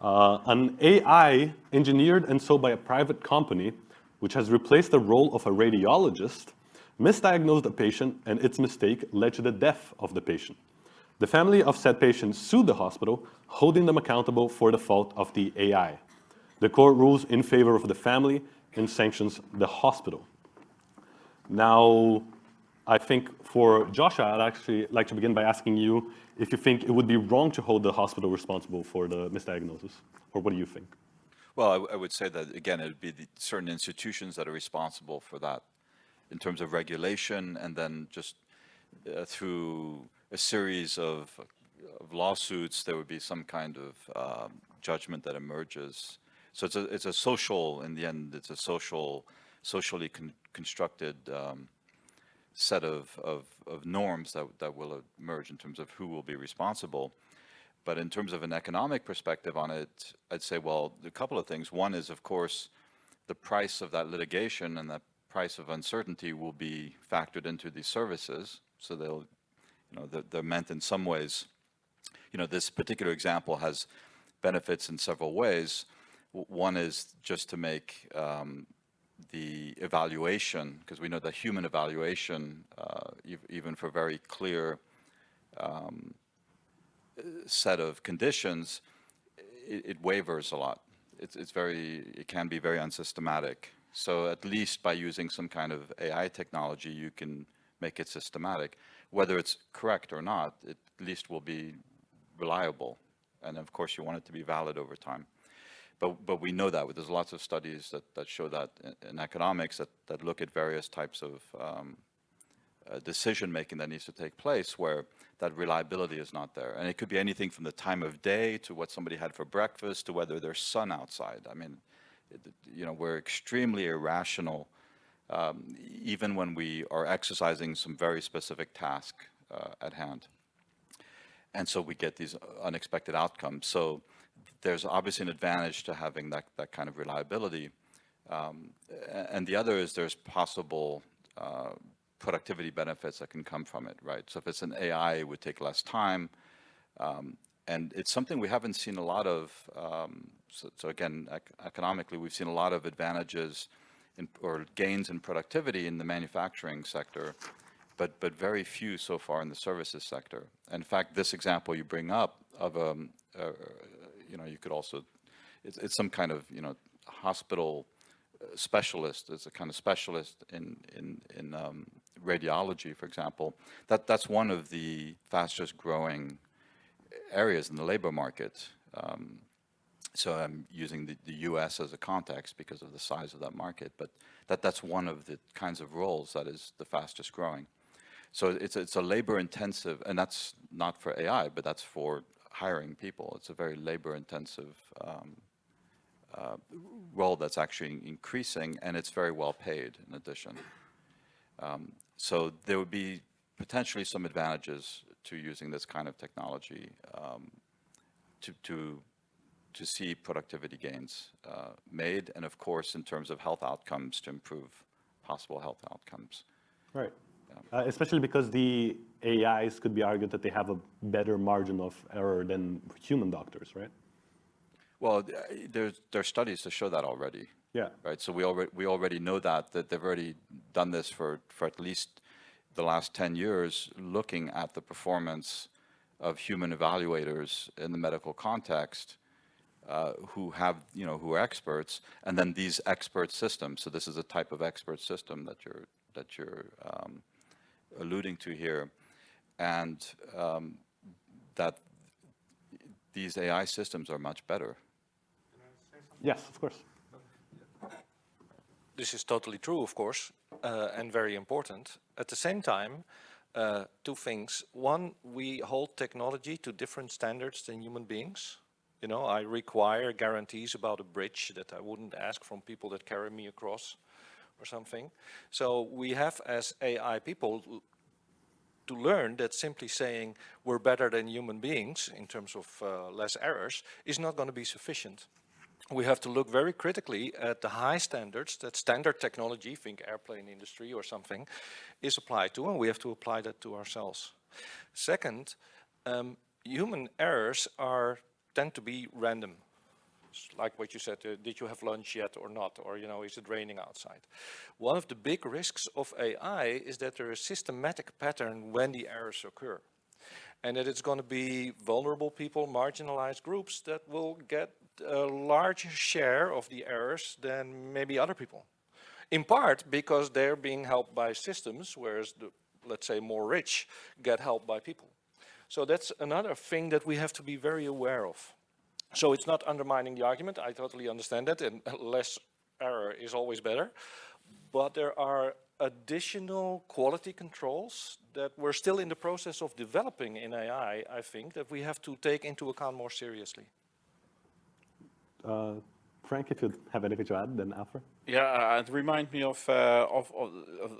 Uh, an AI engineered and sold by a private company, which has replaced the role of a radiologist, misdiagnosed a patient and its mistake led to the death of the patient. The family of said patient sued the hospital, holding them accountable for the fault of the AI. The court rules in favor of the family and sanctions the hospital. Now, I think for Joshua, I'd actually like to begin by asking you if you think it would be wrong to hold the hospital responsible for the misdiagnosis, or what do you think? Well, I, I would say that, again, it would be the certain institutions that are responsible for that in terms of regulation and then just uh, through a series of, of, lawsuits, there would be some kind of um, judgment that emerges. So it's a, it's a social, in the end, it's a social, socially con constructed um, set of, of, of norms that, that will emerge in terms of who will be responsible. But in terms of an economic perspective on it, I'd say, well, a couple of things. One is, of course, the price of that litigation and that price of uncertainty will be factored into these services. So they'll, you know, they're, they're meant in some ways, you know, this particular example has benefits in several ways. One is just to make um, the evaluation, because we know that human evaluation, uh, e even for very clear um, set of conditions, it, it, wavers a lot. It's, it's very, it can be very unsystematic. So at least by using some kind of AI technology, you can make it systematic. Whether it's correct or not, it at least will be reliable. And of course, you want it to be valid over time. But, but we know that. There's lots of studies that, that show that in, economics that, that look at various types of um, uh, decision making that needs to take place where that reliability is not there. And it could be anything from the time of day to what somebody had for breakfast to whether there's sun outside. I mean, it, you know, we're extremely irrational um, even when we are exercising some very specific task uh, at hand. And so we get these unexpected outcomes. So there's obviously an advantage to having that, that kind of reliability. Um, and the other is there's possible uh, productivity benefits that can come from it, right? So if it's an AI, it would take less time. Um, and it's something we haven't seen a lot of, um, so, so, again, ec economically, we've seen a lot of advantages in, or gains in productivity in the manufacturing sector, but, but very few so far in the services sector. in fact, this example you bring up of um, a, you know, you could also, it's, it's some kind of, you know, hospital uh, specialist, as a kind of specialist in, in, in um, radiology, for example. That, that's one of the fastest growing areas in the labor market. Um, so I'm using the, the US as a context because of the size of that market, but that, that's one of the kinds of roles that is the fastest growing. So it's, it's a labor intensive, and that's not for AI, but that's for hiring people. It's a very labor intensive um, uh, role that's actually increasing and it's very well paid in addition. Um, so there would be potentially some advantages to using this kind of technology um, to, to, to see productivity gains uh, made and of course in terms of health outcomes to improve possible health outcomes. Right. Uh, especially because the AIs could be argued that they have a better margin of error than human doctors, right? Well, there's there are studies to show that already. Yeah. Right. So we already we already know that that they've already done this for for at least the last 10 years, looking at the performance of human evaluators in the medical context uh, who have, you know, who are experts, and then these expert systems. So this is a type of expert system that you're that you're um, alluding to here, and um, that these AI systems are much better. Yes, of course. This is totally true, of course, uh, and very important. At the same time, uh, two things. One, we hold technology to different standards than human beings. You know, I require guarantees about a bridge that I wouldn't ask from people that carry me across or something. So we have as AI people to learn that simply saying we're better than human beings in terms of uh, less errors is not going to be sufficient. We have to look very critically at the high standards that standard technology, think airplane industry or something, is applied to and we have to apply that to ourselves. Second, um, human errors are tend to be random like what you said, uh, did you have lunch yet or not? Or, you know, is it raining outside? One of the big risks of AI is that there is systematic pattern when the errors occur. And that it's going to be vulnerable people, marginalized groups that will get a larger share of the errors than maybe other people. In part because they're being helped by systems, whereas the, let's say, more rich get helped by people. So that's another thing that we have to be very aware of. So it's not undermining the argument, I totally understand that, and less error is always better. But there are additional quality controls that we're still in the process of developing in AI, I think, that we have to take into account more seriously. Uh, Frank, if you have anything to add, then Alfred. Yeah, uh, it reminds me of, uh, of, of,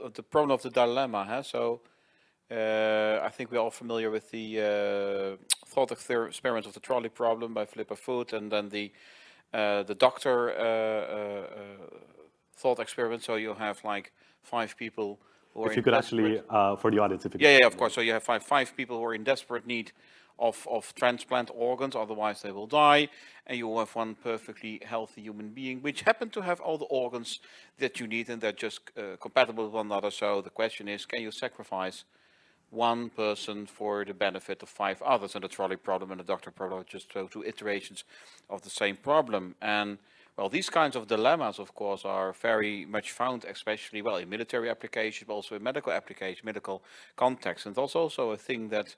of the problem of the dilemma. Huh? So uh, I think we're all familiar with the uh, thought experiment of the trolley problem by Philippa Foot, and then the uh, the doctor uh, uh, uh, thought experiment. So you have like five people who are. If you could actually, for the audience, if you could. Yeah, yeah, of course. So you have five five people who are in desperate need of of transplant organs, otherwise they will die, and you have one perfectly healthy human being, which happen to have all the organs that you need, and they're just compatible with one another. So the question is, can you sacrifice? One person for the benefit of five others. And the trolley problem and the doctor problem are just two iterations of the same problem. And well, these kinds of dilemmas, of course, are very much found, especially, well, in military applications, but also in medical applications, medical context. And that's also a thing that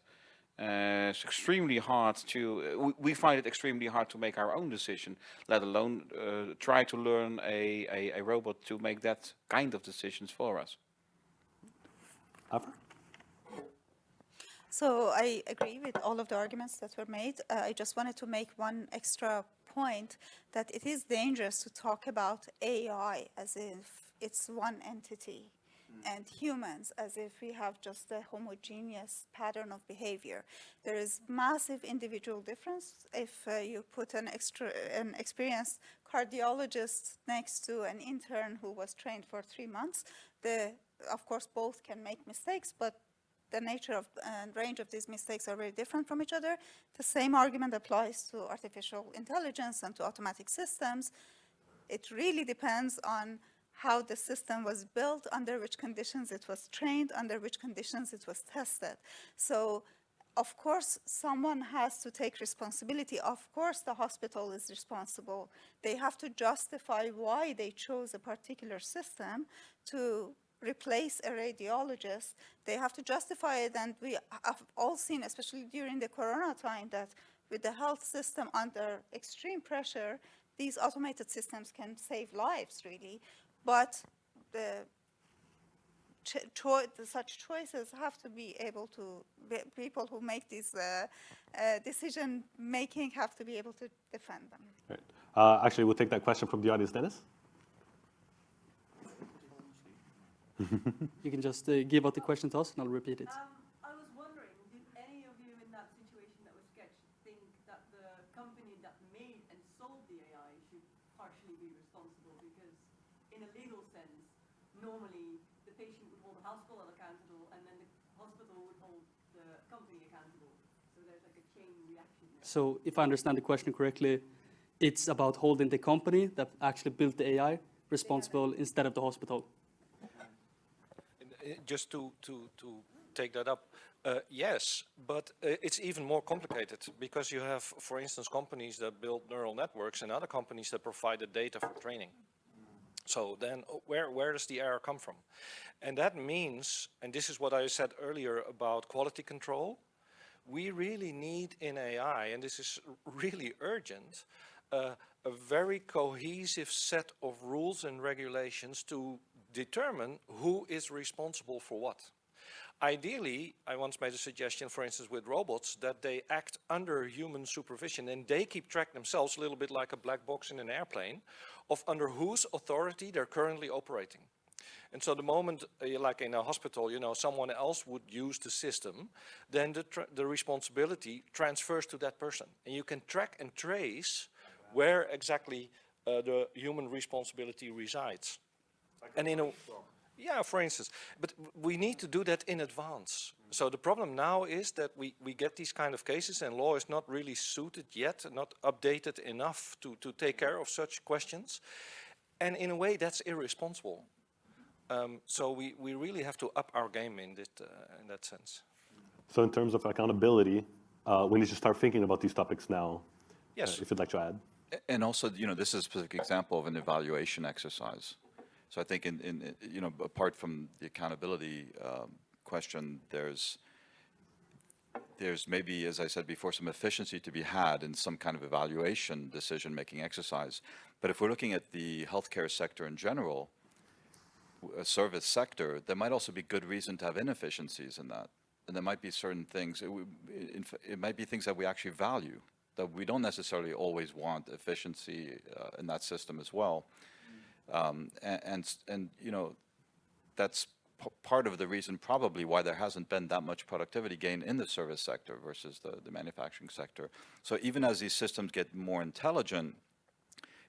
uh, is extremely hard to, uh, we, find it extremely hard to make our own decision, let alone uh, try to learn a, a, a, robot to make that kind of decisions for us. Alfred? So I agree with all of the arguments that were made. Uh, I just wanted to make one extra point that it is dangerous to talk about AI as if it's one entity and humans as if we have just a homogeneous pattern of behavior. There is massive individual difference if uh, you put an, extra, an experienced cardiologist next to an intern who was trained for three months. The, of course, both can make mistakes, but the nature of and range of these mistakes are very different from each other. The same argument applies to artificial intelligence and to automatic systems. It really depends on how the system was built, under which conditions it was trained, under which conditions it was tested. So of course, someone has to take responsibility. Of course, the hospital is responsible. They have to justify why they chose a particular system to replace a radiologist, they have to justify it. And we have all seen, especially during the corona time, that with the health system under extreme pressure, these automated systems can save lives, really. But the cho such choices have to be able to, people who make these uh, uh, decision making have to be able to defend them. Right. Uh, actually, we'll take that question from the audience. Dennis? you can just uh, give out the question to us and I'll repeat it. Um, I was wondering, did any of you in that situation that was sketched think that the company that made and sold the AI should partially be responsible? Because in a legal sense, normally the patient would hold the hospital accountable and then the hospital would hold the company accountable. So there's like a chain reaction there. So if I understand the question correctly, it's about holding the company that actually built the AI responsible instead of the hospital just to, to, to take that up, Uh, yes, but uh, it's even more complicated because you have, for instance, companies that build neural networks and other companies that provide the data for training. So then uh, where, where does the error come from? And that means, and this is what I said earlier about quality control, we really need in AI, and this is really urgent, uh, a very cohesive set of rules and regulations to determine who is responsible for what. Ideally, I once made a suggestion, for instance, with robots, that they act under human supervision and they keep track themselves a little bit like a black box in an airplane of under whose authority they're currently operating. And so the moment, uh, like in a hospital, you know, someone else would use the system, then the, the responsibility transfers to that person. And you can track and trace where exactly uh, the human responsibility resides. Like and in a, yeah, for instance, but we need to do that in advance. So the problem now is that we, we get these kind of cases and law is not really suited yet, not updated enough to, to take care of such questions. And in a way that's irresponsible. Um, so we, we really have to up our game in, this, uh, in that sense. So in terms of accountability, uh, we need to start thinking about these topics now. Yes. Uh, if you'd like to add. And also, you know, this is a specific example of an evaluation exercise. So I think in, in you know, apart from the accountability um, question, there's there's maybe, as I said before, some efficiency to be had in some kind of evaluation decision-making exercise. But if we're looking at the healthcare sector in general, a service sector, there might also be good reason to have inefficiencies in that. And there might be certain things, it, it might be things that we actually value, that we don't necessarily always want efficiency uh, in that system as well. Um, and, and, you know, that's part of the reason probably why there hasn't been that much productivity gain in the service sector versus the, the manufacturing sector. So even as these systems get more intelligent,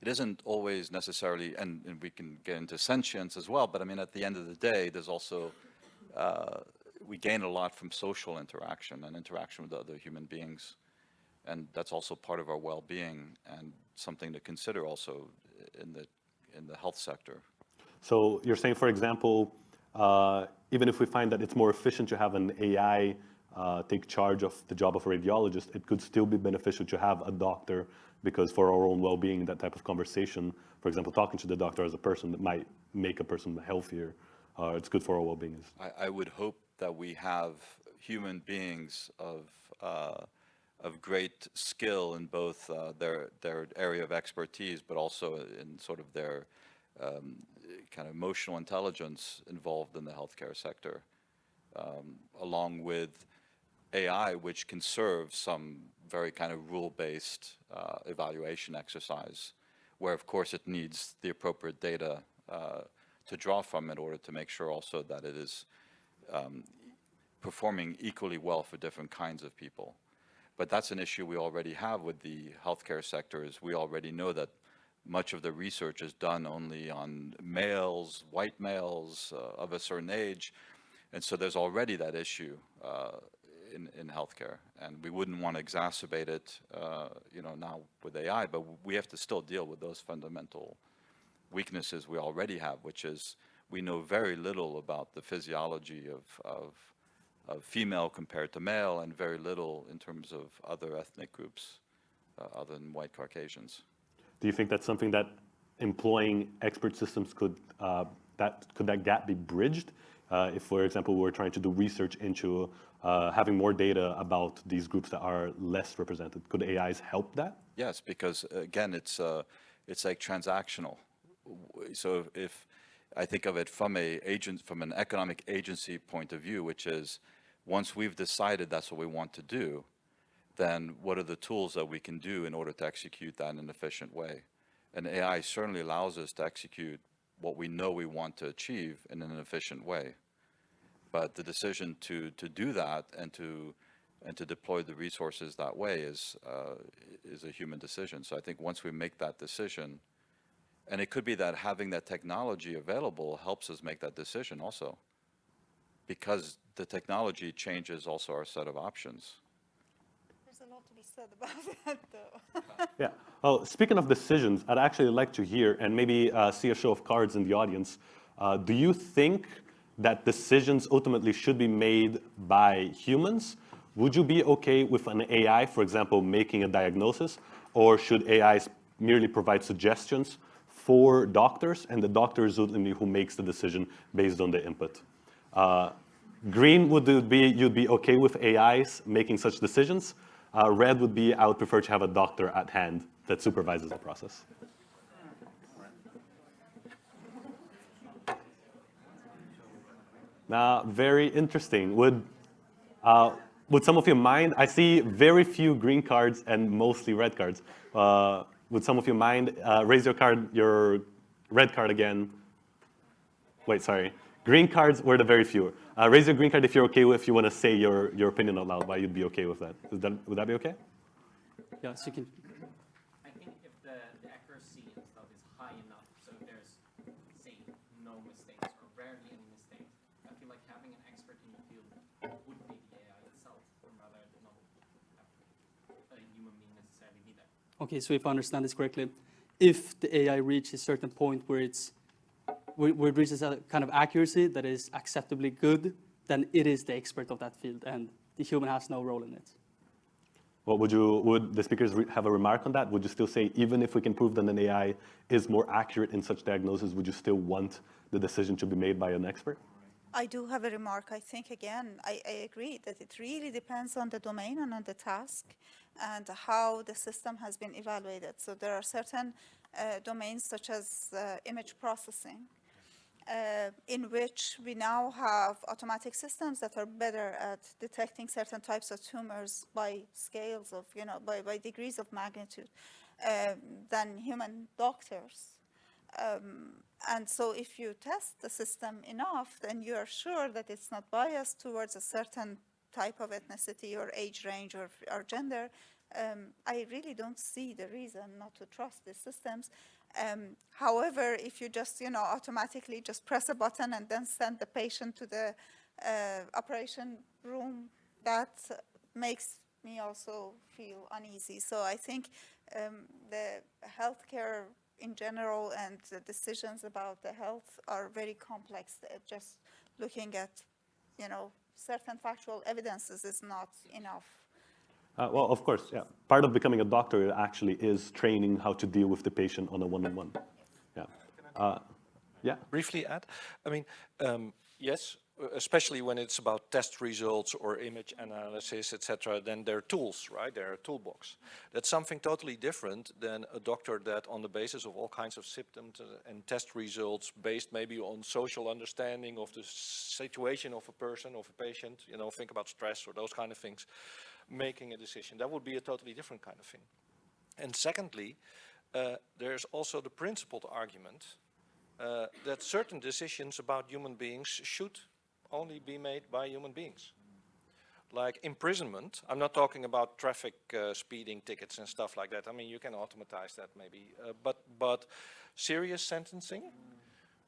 it isn't always necessarily, and, and, we can get into sentience as well, but I mean, at the end of the day, there's also, uh, we gain a lot from social interaction and interaction with other human beings. And that's also part of our well-being and something to consider also in the, in the health sector. So you're saying, for example, uh, even if we find that it's more efficient to have an AI uh, take charge of the job of a radiologist, it could still be beneficial to have a doctor because for our own well-being, that type of conversation, for example, talking to the doctor as a person that might make a person healthier, uh, it's good for our well-being. I, I, would hope that we have human beings of uh, of great skill in both uh, their their area of expertise, but also in sort of their um, kind of emotional intelligence involved in the healthcare sector, um, along with AI, which can serve some very kind of rule-based uh, evaluation exercise, where of course it needs the appropriate data uh, to draw from in order to make sure also that it is um, performing equally well for different kinds of people. But that's an issue we already have with the healthcare sector is we already know that much of the research is done only on males, white males uh, of a certain age. And so there's already that issue uh, in, in healthcare. And we wouldn't want to exacerbate it, uh, you know, now with AI, but we have to still deal with those fundamental weaknesses we already have, which is we know very little about the physiology of, of, of female compared to male and very little in terms of other ethnic groups uh, other than white Caucasians. Do you think that's something that employing expert systems could, uh, that, could that gap be bridged? Uh, if, for example, we're trying to do research into uh, having more data about these groups that are less represented, could AIs help that? Yes, because again, it's, uh, it's like transactional. So if I think of it from a agent, from an economic agency point of view, which is once we've decided that's what we want to do, then what are the tools that we can do in order to execute that in an efficient way? And AI certainly allows us to execute what we know we want to achieve in an efficient way. But the decision to, to do that and to, and to deploy the resources that way is, uh, is a human decision. So I think once we make that decision, and it could be that having that technology available helps us make that decision also. Because the technology changes also our set of options There's a lot to be said about that, though. yeah. Well, speaking of decisions, I'd actually like to hear and maybe uh, see a show of cards in the audience. Uh, do you think that decisions ultimately should be made by humans, would you be okay with an AI, for example, making a diagnosis, or should AIs merely provide suggestions for doctors, and the doctor is ultimately who makes the decision based on the input? Uh, green would be you'd be okay with AIs making such decisions. Uh, red would be I would prefer to have a doctor at hand that supervises the process. Now, very interesting. Would, uh, would some of you mind? I see very few green cards and mostly red cards. Uh, would some of you mind? Uh, raise your card, your red card again. Wait, sorry. Green cards were the very few. Uh, raise your green card if you're okay with, if you want to say your, your opinion out loud, why you'd be okay with that. Is that. Would that be okay? Yeah, so you can. I think if the, the accuracy and stuff is high enough, so if there's, say, no mistakes or rarely any mistakes, I feel like having an expert in the field would be the AI itself, rather than not a human being necessarily be there. Okay, so if I understand this correctly, if the AI reaches a certain point where it's where where it reaches a kind of accuracy that is acceptably good, then it is the expert of that field, and the human has no role in it. Well, would you, would the speakers re- have a remark on that? Would you still say, even if we can prove that an AI is more accurate in such diagnosis, would you still want the decision to be made by an expert? I do have a remark. I think, again, I, I agree that it really depends on the domain and on the task and how the system has been evaluated. So there are certain uh, domains such as uh, image processing uh, in which we now have automatic systems that are better at detecting certain types of tumors by scales of, you know, by, by degrees of magnitude uh, than human doctors. Um, and so if you test the system enough, then you are sure that it's not biased towards a certain type of ethnicity or age range or, or gender. Um, I really don't see the reason not to trust these systems. Um, however, if you just, you know, automatically just press a button and then send the patient to the uh, operation room, that makes me also feel uneasy. So I think um, the healthcare in general and the decisions about the health are very complex. Uh, Just looking at, you know, certain factual evidences is not enough. Uh, well, of course, yeah. Part of becoming a doctor actually is training how to deal with the patient on a one-on-one. Yeah. Uh, yeah. briefly add? I mean, um, yes, especially when it's about test results or image analysis, etc., then there are tools, right? There are a toolbox. That's something totally different than a doctor that on the basis of all kinds of symptoms and test results based maybe on social understanding of the situation of a person, of a patient, you know, think about stress or those kind of things, making a decision. That would be a totally different kind of thing. And secondly, uh, there's also the principled argument uh, that certain decisions about human beings should only be made by human beings. Like imprisonment, I'm not talking about traffic uh, speeding tickets and stuff like that. I mean, you can automatize that maybe, uh, but but serious sentencing,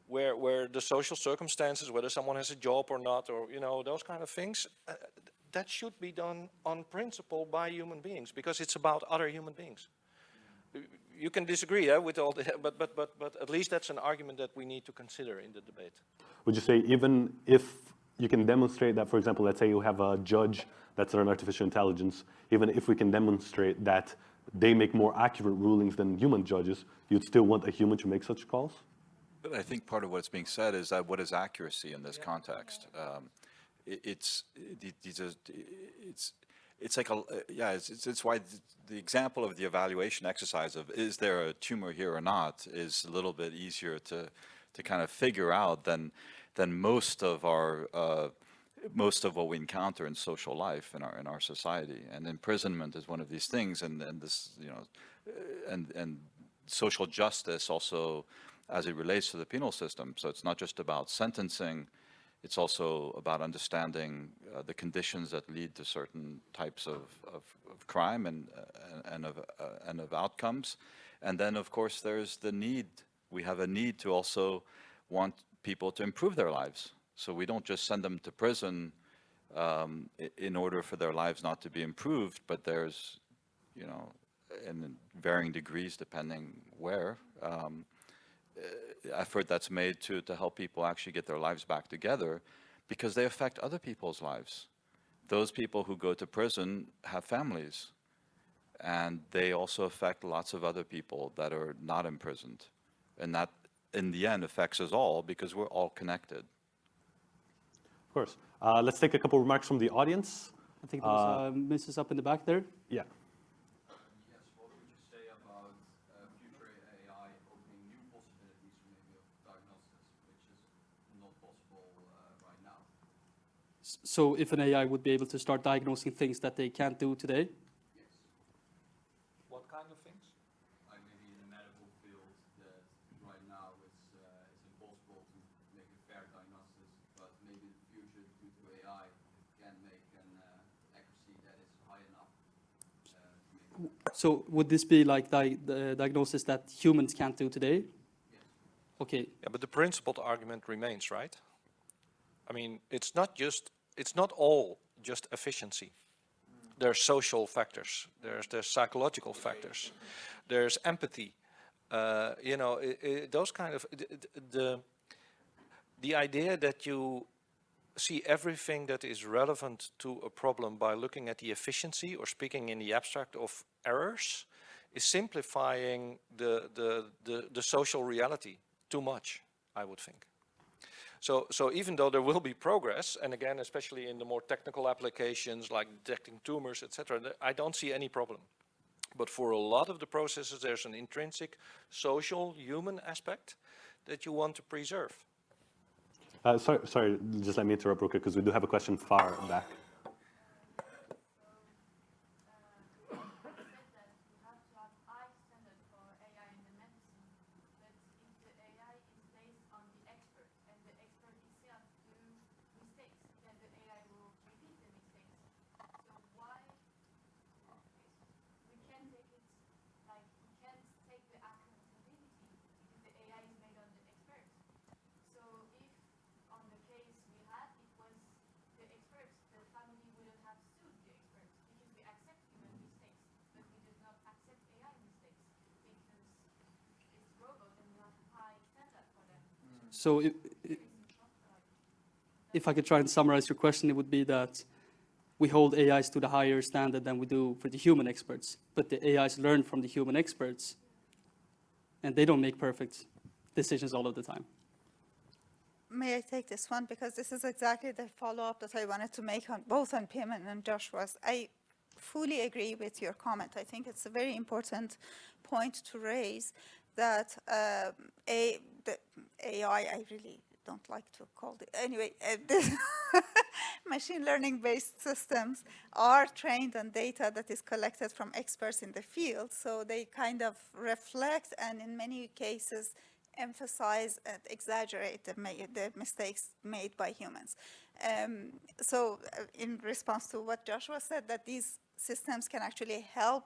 where where the social circumstances, whether someone has a job or not, or you know those kind of things, uh, that should be done on principle by human beings because it's about other human beings you can disagree yeah, with all the, but, but, but, but at least that's an argument that we need to consider in the debate. Would you say even if you can demonstrate that, for example, let's say you have a judge that's an artificial intelligence, even if we can demonstrate that they make more accurate rulings than human judges, you'd still want a human to make such calls? But I think part of what's being said is that what is accuracy in this context? Um, it, it's, these it's, it's like a, yeah, it's, it's, it's why the, example of the evaluation exercise of is there a tumor here or not is a little bit easier to, to kind of figure out than, than most of our, uh, most of what we encounter in social life in our, in our society. And imprisonment is one of these things and, and this, you know, and, and social justice also as it relates to the penal system. So it's not just about sentencing, it's also about understanding uh, the conditions that lead to certain types of, of, of crime and, uh, and, of, uh, and of outcomes. And then, of course, there's the need. We have a need to also want people to improve their lives. So we don't just send them to prison um, in order for their lives not to be improved, but there's, you know, in varying degrees depending where, um, effort that's made to, to help people actually get their lives back together because they affect other people's lives. Those people who go to prison have families and they also affect lots of other people that are not imprisoned. And that, in the end, affects us all because we're all connected. Of course. Uh, let's take a couple remarks from the audience. I think there was uh, Mrs. up in the back there. Yeah. Yes, what would you say about uh, future AI opening new possibilities maybe of diagnosis, which is not possible uh, right now? S- So if an AI would be able to start diagnosing things that they can't do today, Yes. What kind of things? Like maybe in the medical field that right now it's, uh, it's impossible to make a fair diagnosis, but maybe in the future due to AI can make an uh, accuracy that is high enough uh, so would this be like di- the diagnosis that humans can't do today? Okay, Yeah, but the principled argument remains, right? I mean, it's not just, it's not all just efficiency. There's social factors, there's, there's psychological factors, there's empathy. Uh, you know, i i those kind of, the, the, the idea that you see everything that is relevant to a problem by looking at the efficiency or speaking in the abstract of errors is simplifying the, the, the, the social reality too much, I would think. So, so even though there will be progress, and again, especially in the more technical applications like detecting tumors, etc., I don't see any problem. But for a lot of the processes, there's an intrinsic social, human aspect that you want to preserve. Uh, sorry, sorry, just let me interrupt real quick because we do have a question far back. So if on the case we had, it was the experts, the family wouldn't have sued the experts because we accept human mistakes, but we do not accept AI mistakes because it's robot and we have high standard for them. So if, I could try and summarize your question, it would be that we hold AIs to the higher standard than we do for the human experts, but the AIs learn from the human experts, and they don't make perfect decisions all of the time. May I take this one? Because this is exactly the follow-up that I wanted to make on both on Pim and Joshua's. I fully agree with your comment. I think it's a very important point to raise that um, a, the AI, I really don't like to call it, anyway, uh, machine learning based systems are trained on data that is collected from experts in the field. So they kind of reflect and in many cases emphasize and exaggerate the, the mistakes made by humans. Um, so uh, in response to what Joshua said, that these systems can actually help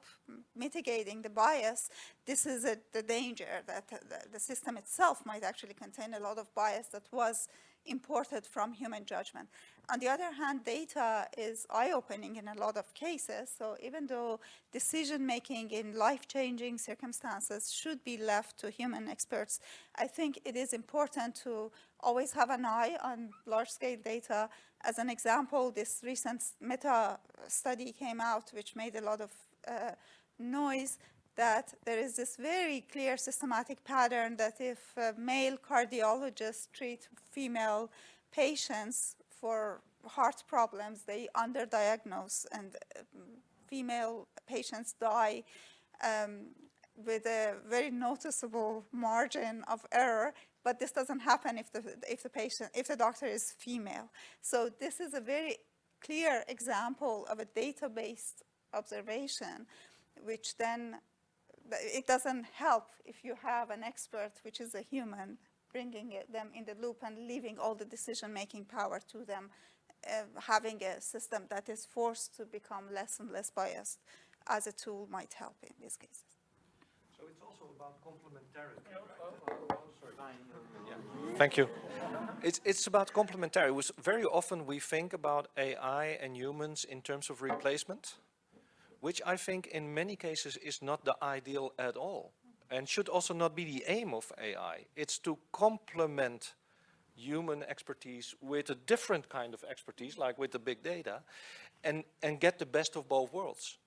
mitigating the bias, this is a, the danger that the, the system itself might actually contain a lot of bias that was imported from human judgment. On the other hand, data is eye-opening in a lot of cases. So even though decision-making in life-changing circumstances should be left to human experts, I think it is important to always have an eye on large-scale data. As an example, this recent meta study came out, which made a lot of uh, noise, that there is this very clear systematic pattern that if uh, male cardiologists treat female patients for heart problems, they underdiagnose and um, female patients die um, with a very noticeable margin of error, but this doesn't happen if the, if the patient, if the doctor is female. So this is a very clear example of a data-based observation, which then, it doesn't help if you have an expert, which is a human, bringing it, them in the loop and leaving all the decision-making power to them, uh, having a system that is forced to become less and less biased as a tool might help in these cases. So it's also about complementarity, right? Oh, oh, oh, Thank you. It's, it's about complementarity. Very often we think about AI and humans in terms of replacement, which I think in many cases is not the ideal at all. and should also not be the aim of AI. It's to complement human expertise with a different kind of expertise, like with the big data, and, and get the best of both worlds.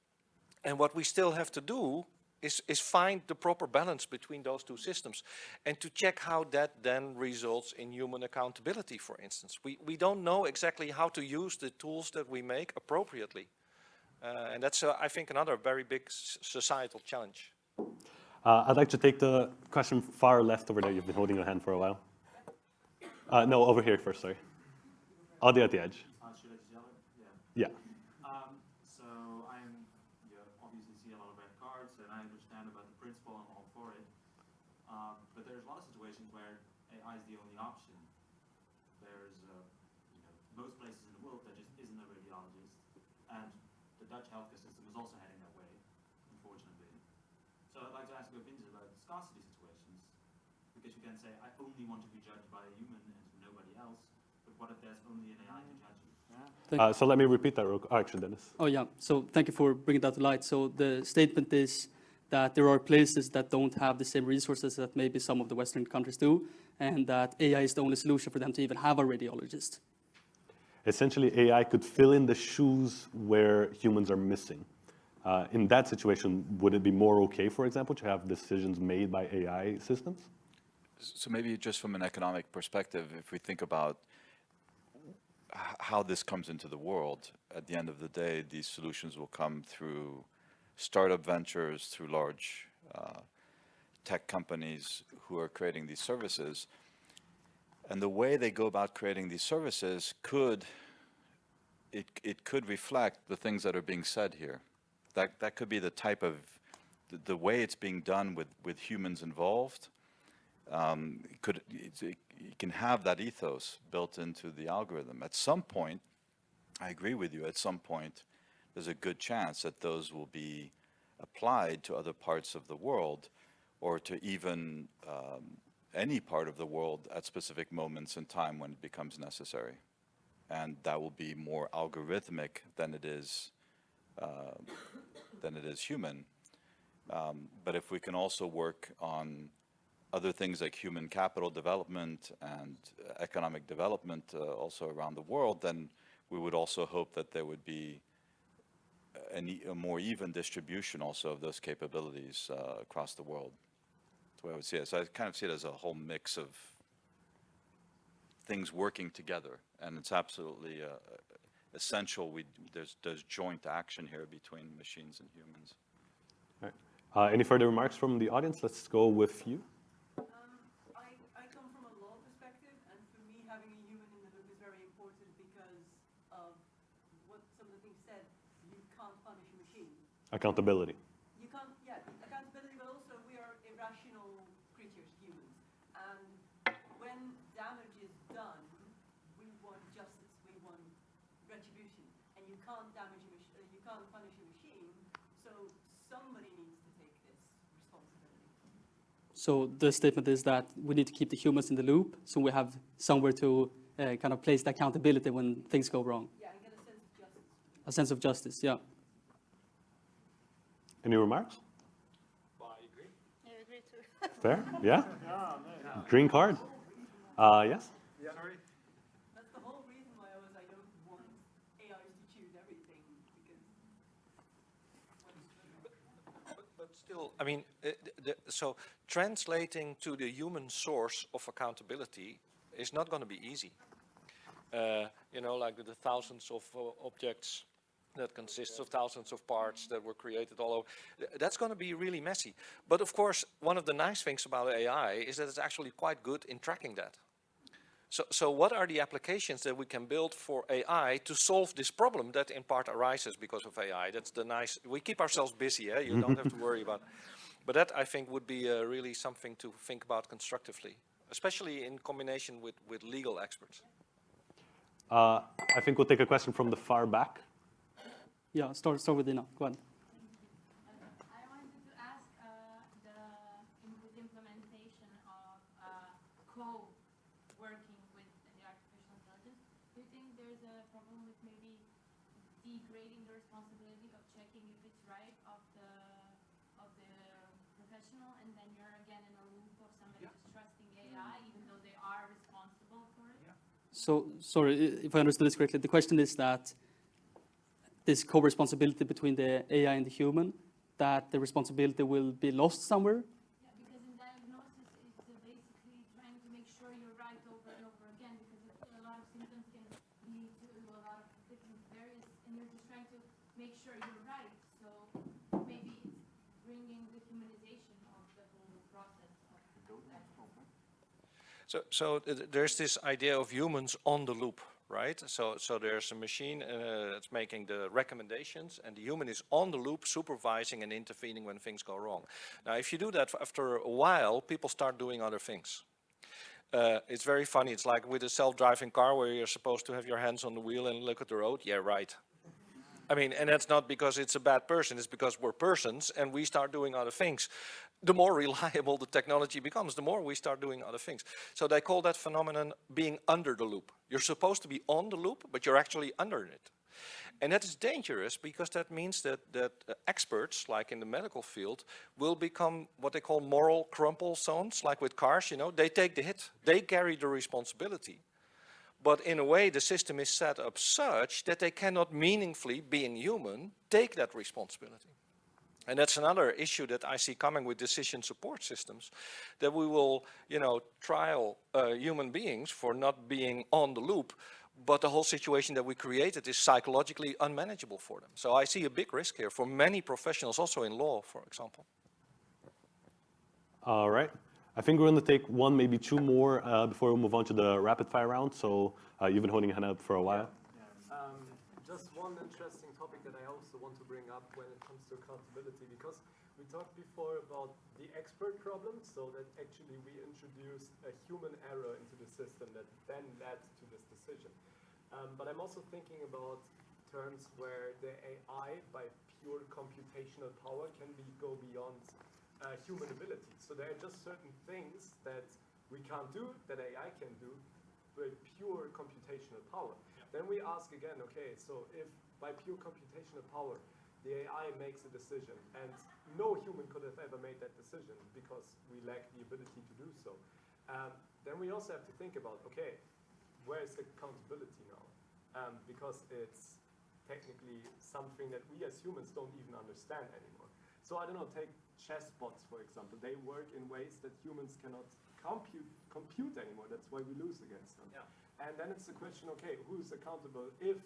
And what we still have to do is, is find the proper balance between those two systems and to check how that then results in human accountability, for instance. We, we don't know exactly how to use the tools that we make appropriately. Uh, and that's, uh, I think, another very big societal challenge. Uh, I'd like to take the question far left over there. You've been holding your hand for a while. Uh, no, over here first, sorry. Audi at the edge. Uh, should I just yell it? Yeah. Yeah. Um, so I'm, you obviously see a lot of red cards, and I understand about the principle. I'm all for it. Um, but there's a lot of situations where AI is the only option. There's, uh, you know, most places in the world there just isn't a radiologist, and the Dutch healthcare system is also heading that way, unfortunately. So I'd like to ask your opinions about scarcity situations, because you can say I only want to be judged by a human and nobody else. But what if there's only an AI to judge you? Thank- Uh, so let me repeat that real quick. Oh, actually, Dennis. Oh, yeah. So thank you for bringing that to light. So the statement is that there are places that don't have the same resources that maybe some of the Western countries do, and that AI is the only solution for them to even have a radiologist. Essentially, AI could fill in the shoes where humans are missing. Uh, in that situation, would it be more okay, for example, to have decisions made by AI systems? So maybe just from an economic perspective, if we think about how this comes into the world, at the end of the day, these solutions will come through startup ventures, through large uh, tech companies who are creating these services. And the way they go about creating these services could, it, it could reflect the things that are being said here. That, that could be the type of, the, the way it's being done with, with humans involved, um, it could it's- it, you can have that ethos built into the algorithm. At some point, I agree with you. At some point, there's a good chance that those will be applied to other parts of the world, or to even um, any part of the world at specific moments in time when it becomes necessary, and that will be more algorithmic than it is uh, than it is human. Um, but if we can also work on other things like human capital development and uh, economic development uh, also around the world, then we would also hope that there would be a more even distribution also of those capabilities uh, across the world. That's the way I would see it. So I kind of see it as a whole mix of things working together, and it's absolutely uh, essential. We there's there's joint action here between machines and humans. All right. Uh, any further remarks from the audience? Let's go with you. Um, I, I come from a law perspective, and for me, having a human in the loop is very important because of what some of the things said. You can't punish a machine. Accountability. You can't, yeah, accountability, but also we are irrational creatures, humans. And when damage is done, we want justice, we want retribution. And you can't damage a mach- uh, you can't punish a machine, so somebody needs to take this responsibility. So the statement is that we need to keep the humans in the loop, so we have somewhere to uh, kind of place the accountability when things go wrong. Yeah, and get a sense of justice. A sense of justice, yeah. Any remarks? I agree too. Fair? Yeah? Green card? Uh, yes? That's the whole reason why I was, I don't want AIs to choose everything, because But, but still, I mean, uh, the, the, so translating to the human source of accountability is not going to be easy. Uh, you know, like the thousands of uh, objects that consists of thousands of parts that were created all over. That's going to be really messy. But of course, one of the nice things about AI is that it's actually quite good in tracking that. So, so what are the applications that we can build for AI to solve this problem that in part arises because of AI? That's the nice, we keep ourselves busy, eh? you don't have to worry about. But that I think would be uh, really something to think about constructively, especially in combination with, with legal experts. Uh, I think we'll take a question from the far back. Yeah, start, start with Dina. Go ahead. I wanted to ask uh, the im- with implementation of uh, co-working with the artificial intelligence. Do you think there's a problem with maybe degrading the responsibility of checking if it's right of the of the professional, and then then you're again in a loop of somebody trusting AI, even though they are responsible for it? So, sorry, if I understood this correctly, the question is that this co-responsibility between the AI and the human, that the responsibility will be lost somewhere? Yeah, because in diagnosis, it's uh, basically trying to make sure you're right over and over again, because a lot of symptoms can lead to a lot of different various, and you're just trying to make sure you're right. So maybe it's bringing the humanization of the whole process of that. So, so there's this idea of humans on the loop, right? So, so there's a machine uh, that's making the recommendations, and the human is on the loop, supervising and intervening when things go wrong. Now, if you do that after a while, people start doing other things. Uh, it's very funny. It's like with a self-driving car where you're supposed to have your hands on the wheel and look at the road. Yeah, right. I mean, and that's not because it's a bad person, it's because we're persons and we start doing other things. The more reliable the technology becomes, the more we start doing other things. So they call that phenomenon being under the loop. You're supposed to be on the loop, but you're actually under it. And that is dangerous because that means that, that uh, experts, like in the medical field, will become what they call moral crumple zones, like with cars, you know, they take the hit, they carry the responsibility. But in a way, the system is set up such that they cannot meaningfully, being human, take that responsibility. And that's another issue that I see coming with decision support systems, that we will, you know, trial uh, human beings for not being on the loop, but the whole situation that we created is psychologically unmanageable for them. So I see a big risk here for many professionals, also in law, for example. All right. I think we're going to take one, maybe two more uh, before we move on to the rapid fire round. So uh, you've been holding your hand up for a while. Um, just one interesting topic that I also want to bring up when it comes to accountability, because we talked before about the expert problem, so that actually we introduced a human error into the system that then led to this decision. Um, but I'm also thinking about terms where the AI, by pure computational power, can be go beyond uh, human ability. So there are just certain things that we can't do, that AI can do, with pure computational power. Then we ask again, okay, so if by pure computational power the AI makes a decision and no human could have ever made that decision because we lack the ability to do so, um, then we also have to think about, okay, where is the accountability now? Um, because it's technically something that we as humans don't even understand anymore. So I don't know, take chess bots, for example. They work in ways that humans cannot compute, compute anymore. That's why we lose against them. Yeah. And then it's the question, okay, who's accountable if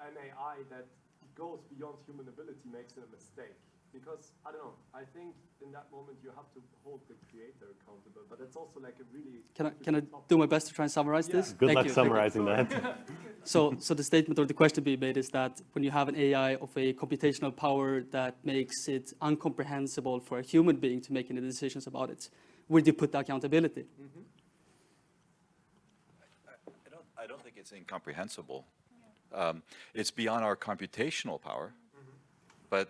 an AI that goes beyond human ability makes a mistake? Because, I don't know, I think in that moment you have to hold the creator accountable, but it's also like a really... Can I, can I do my best to try and summarize this? Good Thank luck you, summarizing that. So, so the statement or the question being made is that when you have an AI of a computational power that makes it incomprehensible for a human being to make any decisions about it, where do you put the accountability? Mm-hmm. I don't, I don't think it's incomprehensible. Um, it's beyond our computational power, but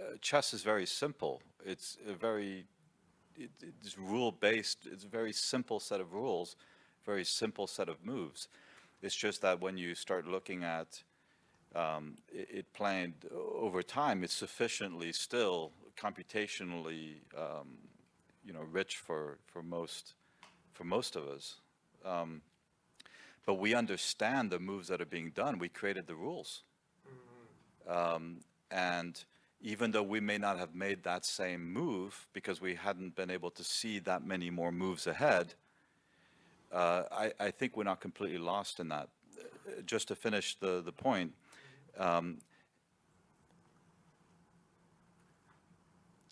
uh, chess is very simple. It's a very, it, it's rule-based, it's a very simple set of rules, very simple set of moves. It's just that when you start looking at um, it, it planned over time, it's sufficiently still computationally, um, you know, rich for, for most, for most of us. Um, but we understand the moves that are being done. We created the rules. Um, and even though we may not have made that same move because we hadn't been able to see that many more moves ahead, uh, I, I think we're not completely lost in that. Uh, Just to finish the, the point, um,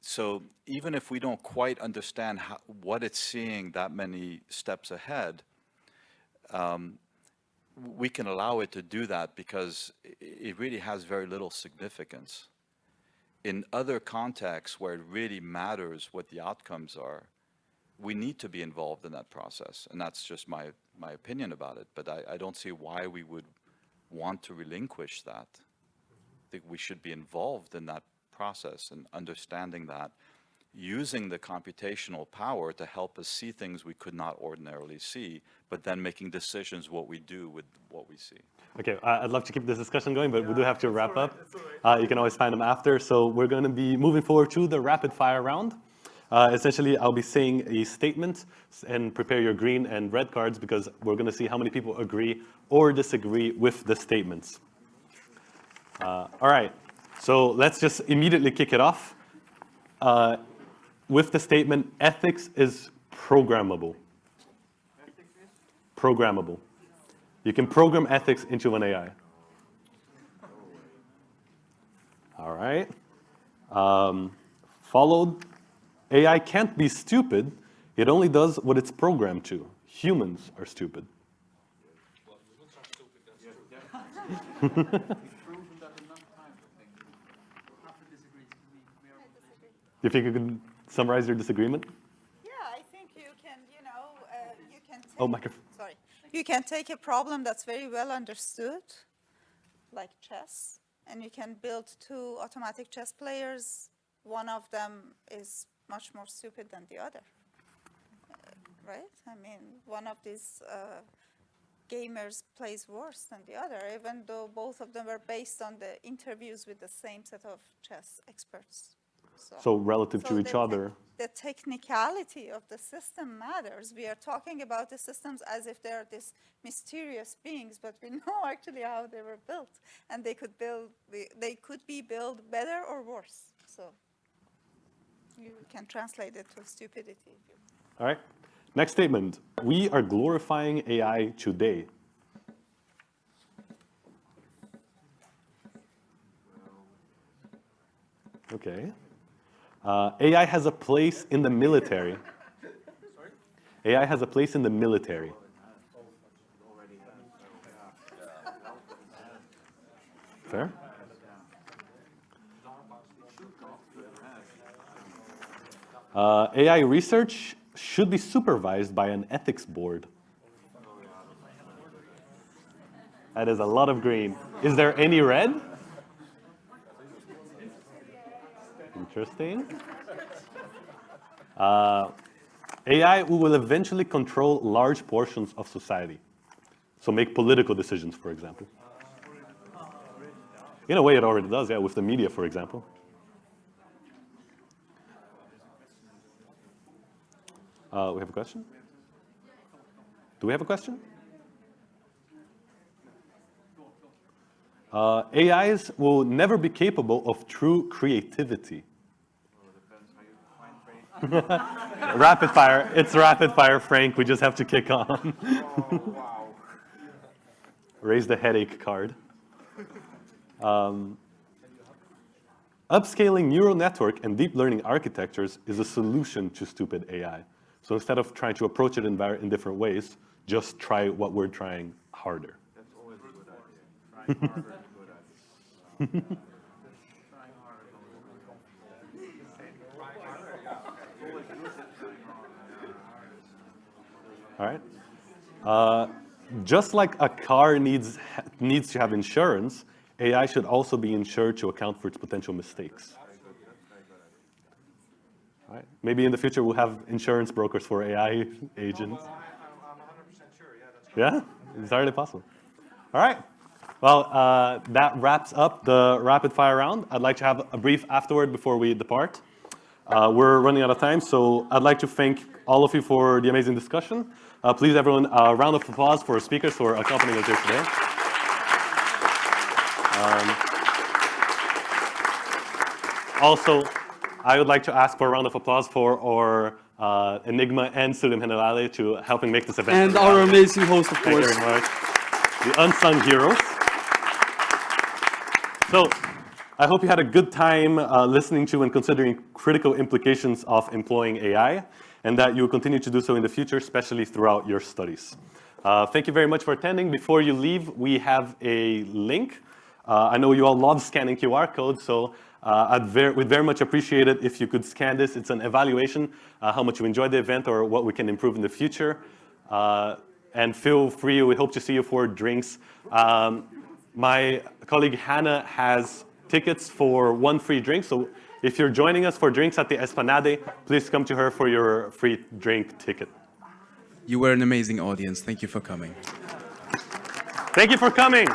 so even if we don't quite understand how, what it's seeing that many steps ahead, um, we can allow it to do that because it really has very little significance. In other contexts where it really matters what the outcomes are, we need to be involved in that process. And that's just my, my opinion about it. But I, I don't see why we would want to relinquish that. I think we should be involved in that process and understanding that, using the computational power to help us see things we could not ordinarily see, but then making decisions what we do with what we see. Okay, I- I'd love to keep this discussion going, but we do have to wrap up. Uh, you can always find them after. So we're going to be moving forward to the rapid fire round. Uh, essentially, I'll be saying a statement and prepare your green and red cards because we're going to see how many people agree or disagree with the statements. Uh, all right, so let's just immediately kick it off uh, with the statement, ethics is programmable. Programmable. You can program ethics into an AI. All right. Um, followed, AI can't be stupid. It only does what it's programmed to. Humans are stupid. You think you can summarize your disagreement? Yeah, I think you can, you know, uh, you can take, Oh, microphone. sorry. You can take a problem that's very well understood, like chess, and you can build two automatic chess players. One of them is much more stupid than the other, uh, right? I mean, one of these uh, gamers plays worse than the other, even though both of them were based on the interviews with the same set of chess experts. So relative to each other. The technicality of the system matters. We are talking about the systems as if they're these mysterious beings, but we know actually how they were built, and they could build. They they could be built better or worse. So you can translate it to stupidity. All right. Next statement. We are glorifying AI today. Okay. Uh, AI has a place in the military. AI has a place in the military. Fair? Uh, AI research should be supervised by an ethics board. That is a lot of green. Is there any red? Interesting. Uh, AI will eventually control large portions of society. So make political decisions, for example. In a way, it already does, yeah, with the media, for example. Uh, we have a question? Do we have a question? Uh, AIs will never be capable of true creativity. rapid fire. It's rapid fire, Frank. We just have to kick on. Wow! Raise the headache card. Um, upscaling neural network and deep learning architectures is a solution to stupid AI. So instead of trying to approach it in, in different ways, just try what we're trying harder. That's always a good idea. Trying harder is a good idea. Trying harder is always a good idea. Trying harder, yeah. Always use it, trying harder. All right. Uh, just like a car needs, needs to have insurance, AI should also be insured to account for its potential mistakes. All right. Maybe in the future we'll have insurance brokers for AI agents. Yeah, it's entirely possible. All right. Well, uh, that wraps up the rapid fire round. I'd like to have a brief afterward before we depart. Uh, we're running out of time, so I'd like to thank all of you for the amazing discussion. Uh, please, everyone, a round of applause for our speakers who are accompanying us here today. Um, also, I would like to ask for a round of applause for our uh, Enigma and Studium Generale to helping make this event. And our amazing host, of Thank you course. very much. The unsung heroes. So, I hope you had a good time uh, listening to and considering critical implications of employing AI, and that you will continue to do so in the future, especially throughout your studies. Uh, thank you very much for attending. Before you leave, we have a link. Uh, I know you all love scanning QR codes, so uh, I'd ver we'd very much appreciate it if you could scan this. It's an evaluation, uh, how much you enjoyed the event or what we can improve in the future. Uh, and feel free, we hope to see you for drinks. Um, my colleague Hannah has tickets for one free drink, so if you're joining us for drinks at the Esplanade, please come to her for your free drink ticket. You were an amazing audience. Thank you for coming. Thank you for coming.